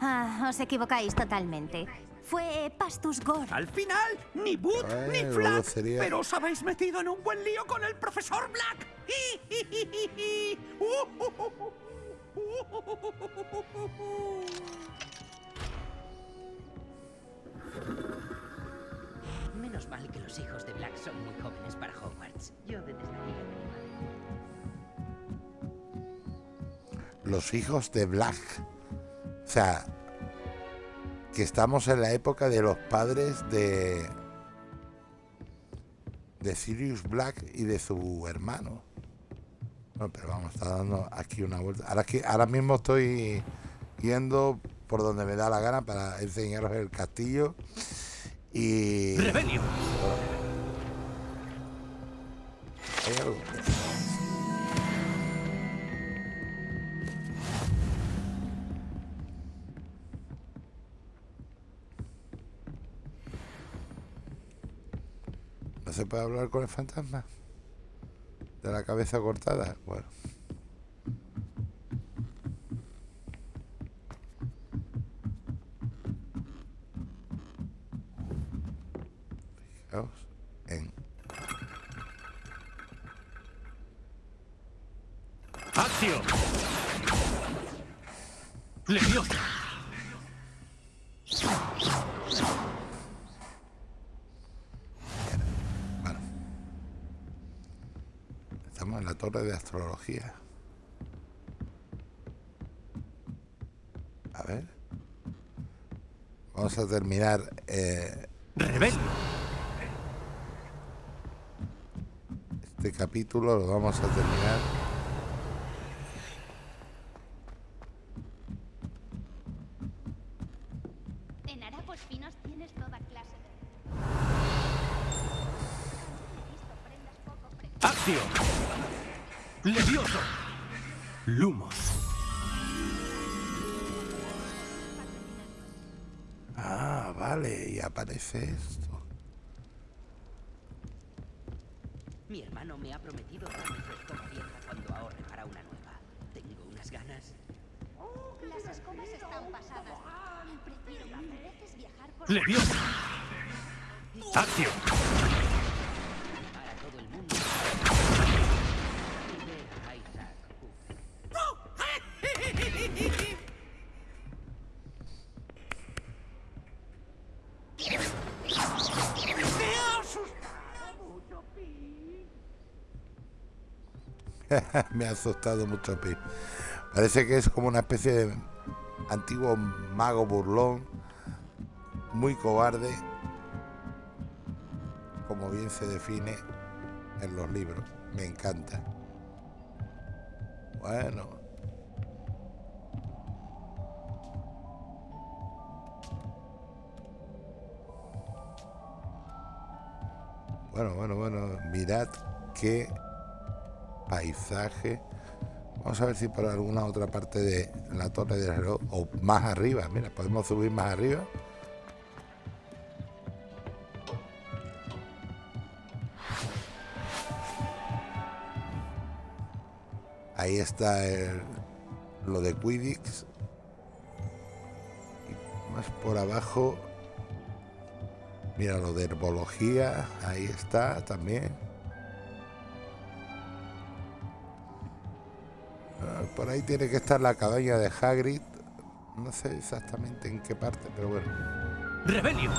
Ah, os equivocáis totalmente. Fue Pastus Gore. Al final, ni Boot ni Ay, Flack. luego sería- Pero os habéis metido en un buen lío con el profesor Black. Menos mal que los hijos de Black son muy jóvenes para Hogwarts. Yo desde aquí Los hijos de Black. O sea, que estamos en la época de los padres de. de Sirius Black y de su hermano. Bueno, pero vamos, está dando aquí una vuelta. Ahora, que, ahora mismo estoy yendo por donde me da la gana para enseñaros el castillo. Y. ¡Rebelio! Hay algo. ¿No se puede hablar con el fantasma? ¿De la cabeza cortada? Bueno. Fijaos en ¡Acción! ¡Leviosa! Estamos en la torre de astrología. A ver. Vamos a terminar. Eh, Este capítulo lo vamos a terminar. ¡Levioso! Lumos. Ah, vale, y aparece esto. Mi hermano me ha prometido darme su escoba vieja cuando ahorre para una nueva. Tengo unas ganas. Las escobas están pasadas. Prefiero mil veces viajar por... ¡Leviosa! ¡Acción! Para todo el mundo. Y ver a Isaac ¡Me ha asustado mucho, Pi! Me ha asustado mucho Pi. Parece que es como una especie de antiguo mago burlón, muy cobarde, como bien se define en los libros. Me encanta. Bueno. Bueno, bueno, bueno, mirad qué paisaje. Vamos a ver si por alguna otra parte de la torre del reloj o más arriba. Mira, podemos subir más arriba. Ahí está lo de Quidditch. Y más por abajo. Mira lo de herbología. Ahí está también. Ahí tiene que estar la cabaña de Hagrid. No sé exactamente en qué parte, pero bueno. ¡Rebelio!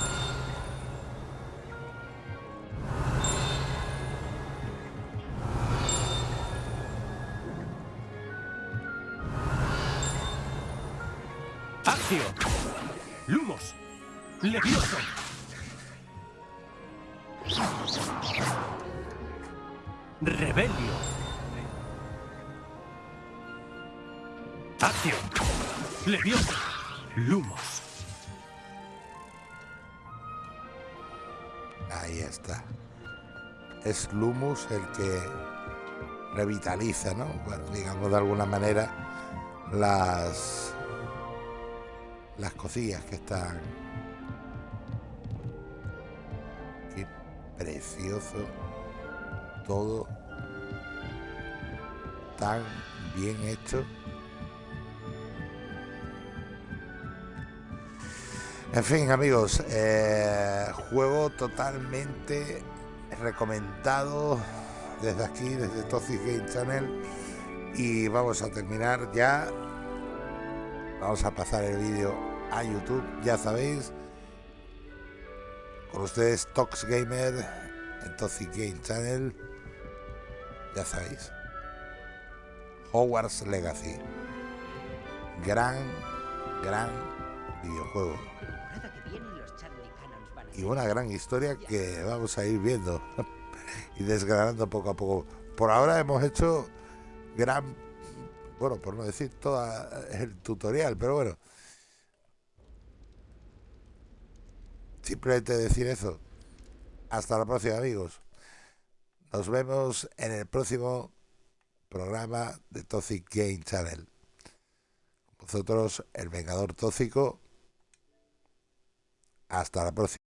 El que revitaliza, ¿no? Bueno, digamos de alguna manera las las cosillas que están. Qué precioso todo tan bien hecho. En fin, amigos, eh, juego totalmente recomendado desde aquí, desde Toxic Game Channel. Y vamos a terminar ya. Vamos a pasar el vídeo a YouTube, ya sabéis. Con ustedes, Tox Gamer, en Toxic Game Channel. Ya sabéis. Hogwarts Legacy. Gran, gran videojuego y una gran historia que vamos a ir viendo y desgranando poco a poco. Por ahora hemos hecho gran, bueno, por no decir todo el tutorial, pero bueno. Simplemente decir eso. Hasta la próxima, amigos. Nos vemos en el próximo programa de Toxic Game Channel. Vosotros, el Vengador Tóxico. Hasta la próxima.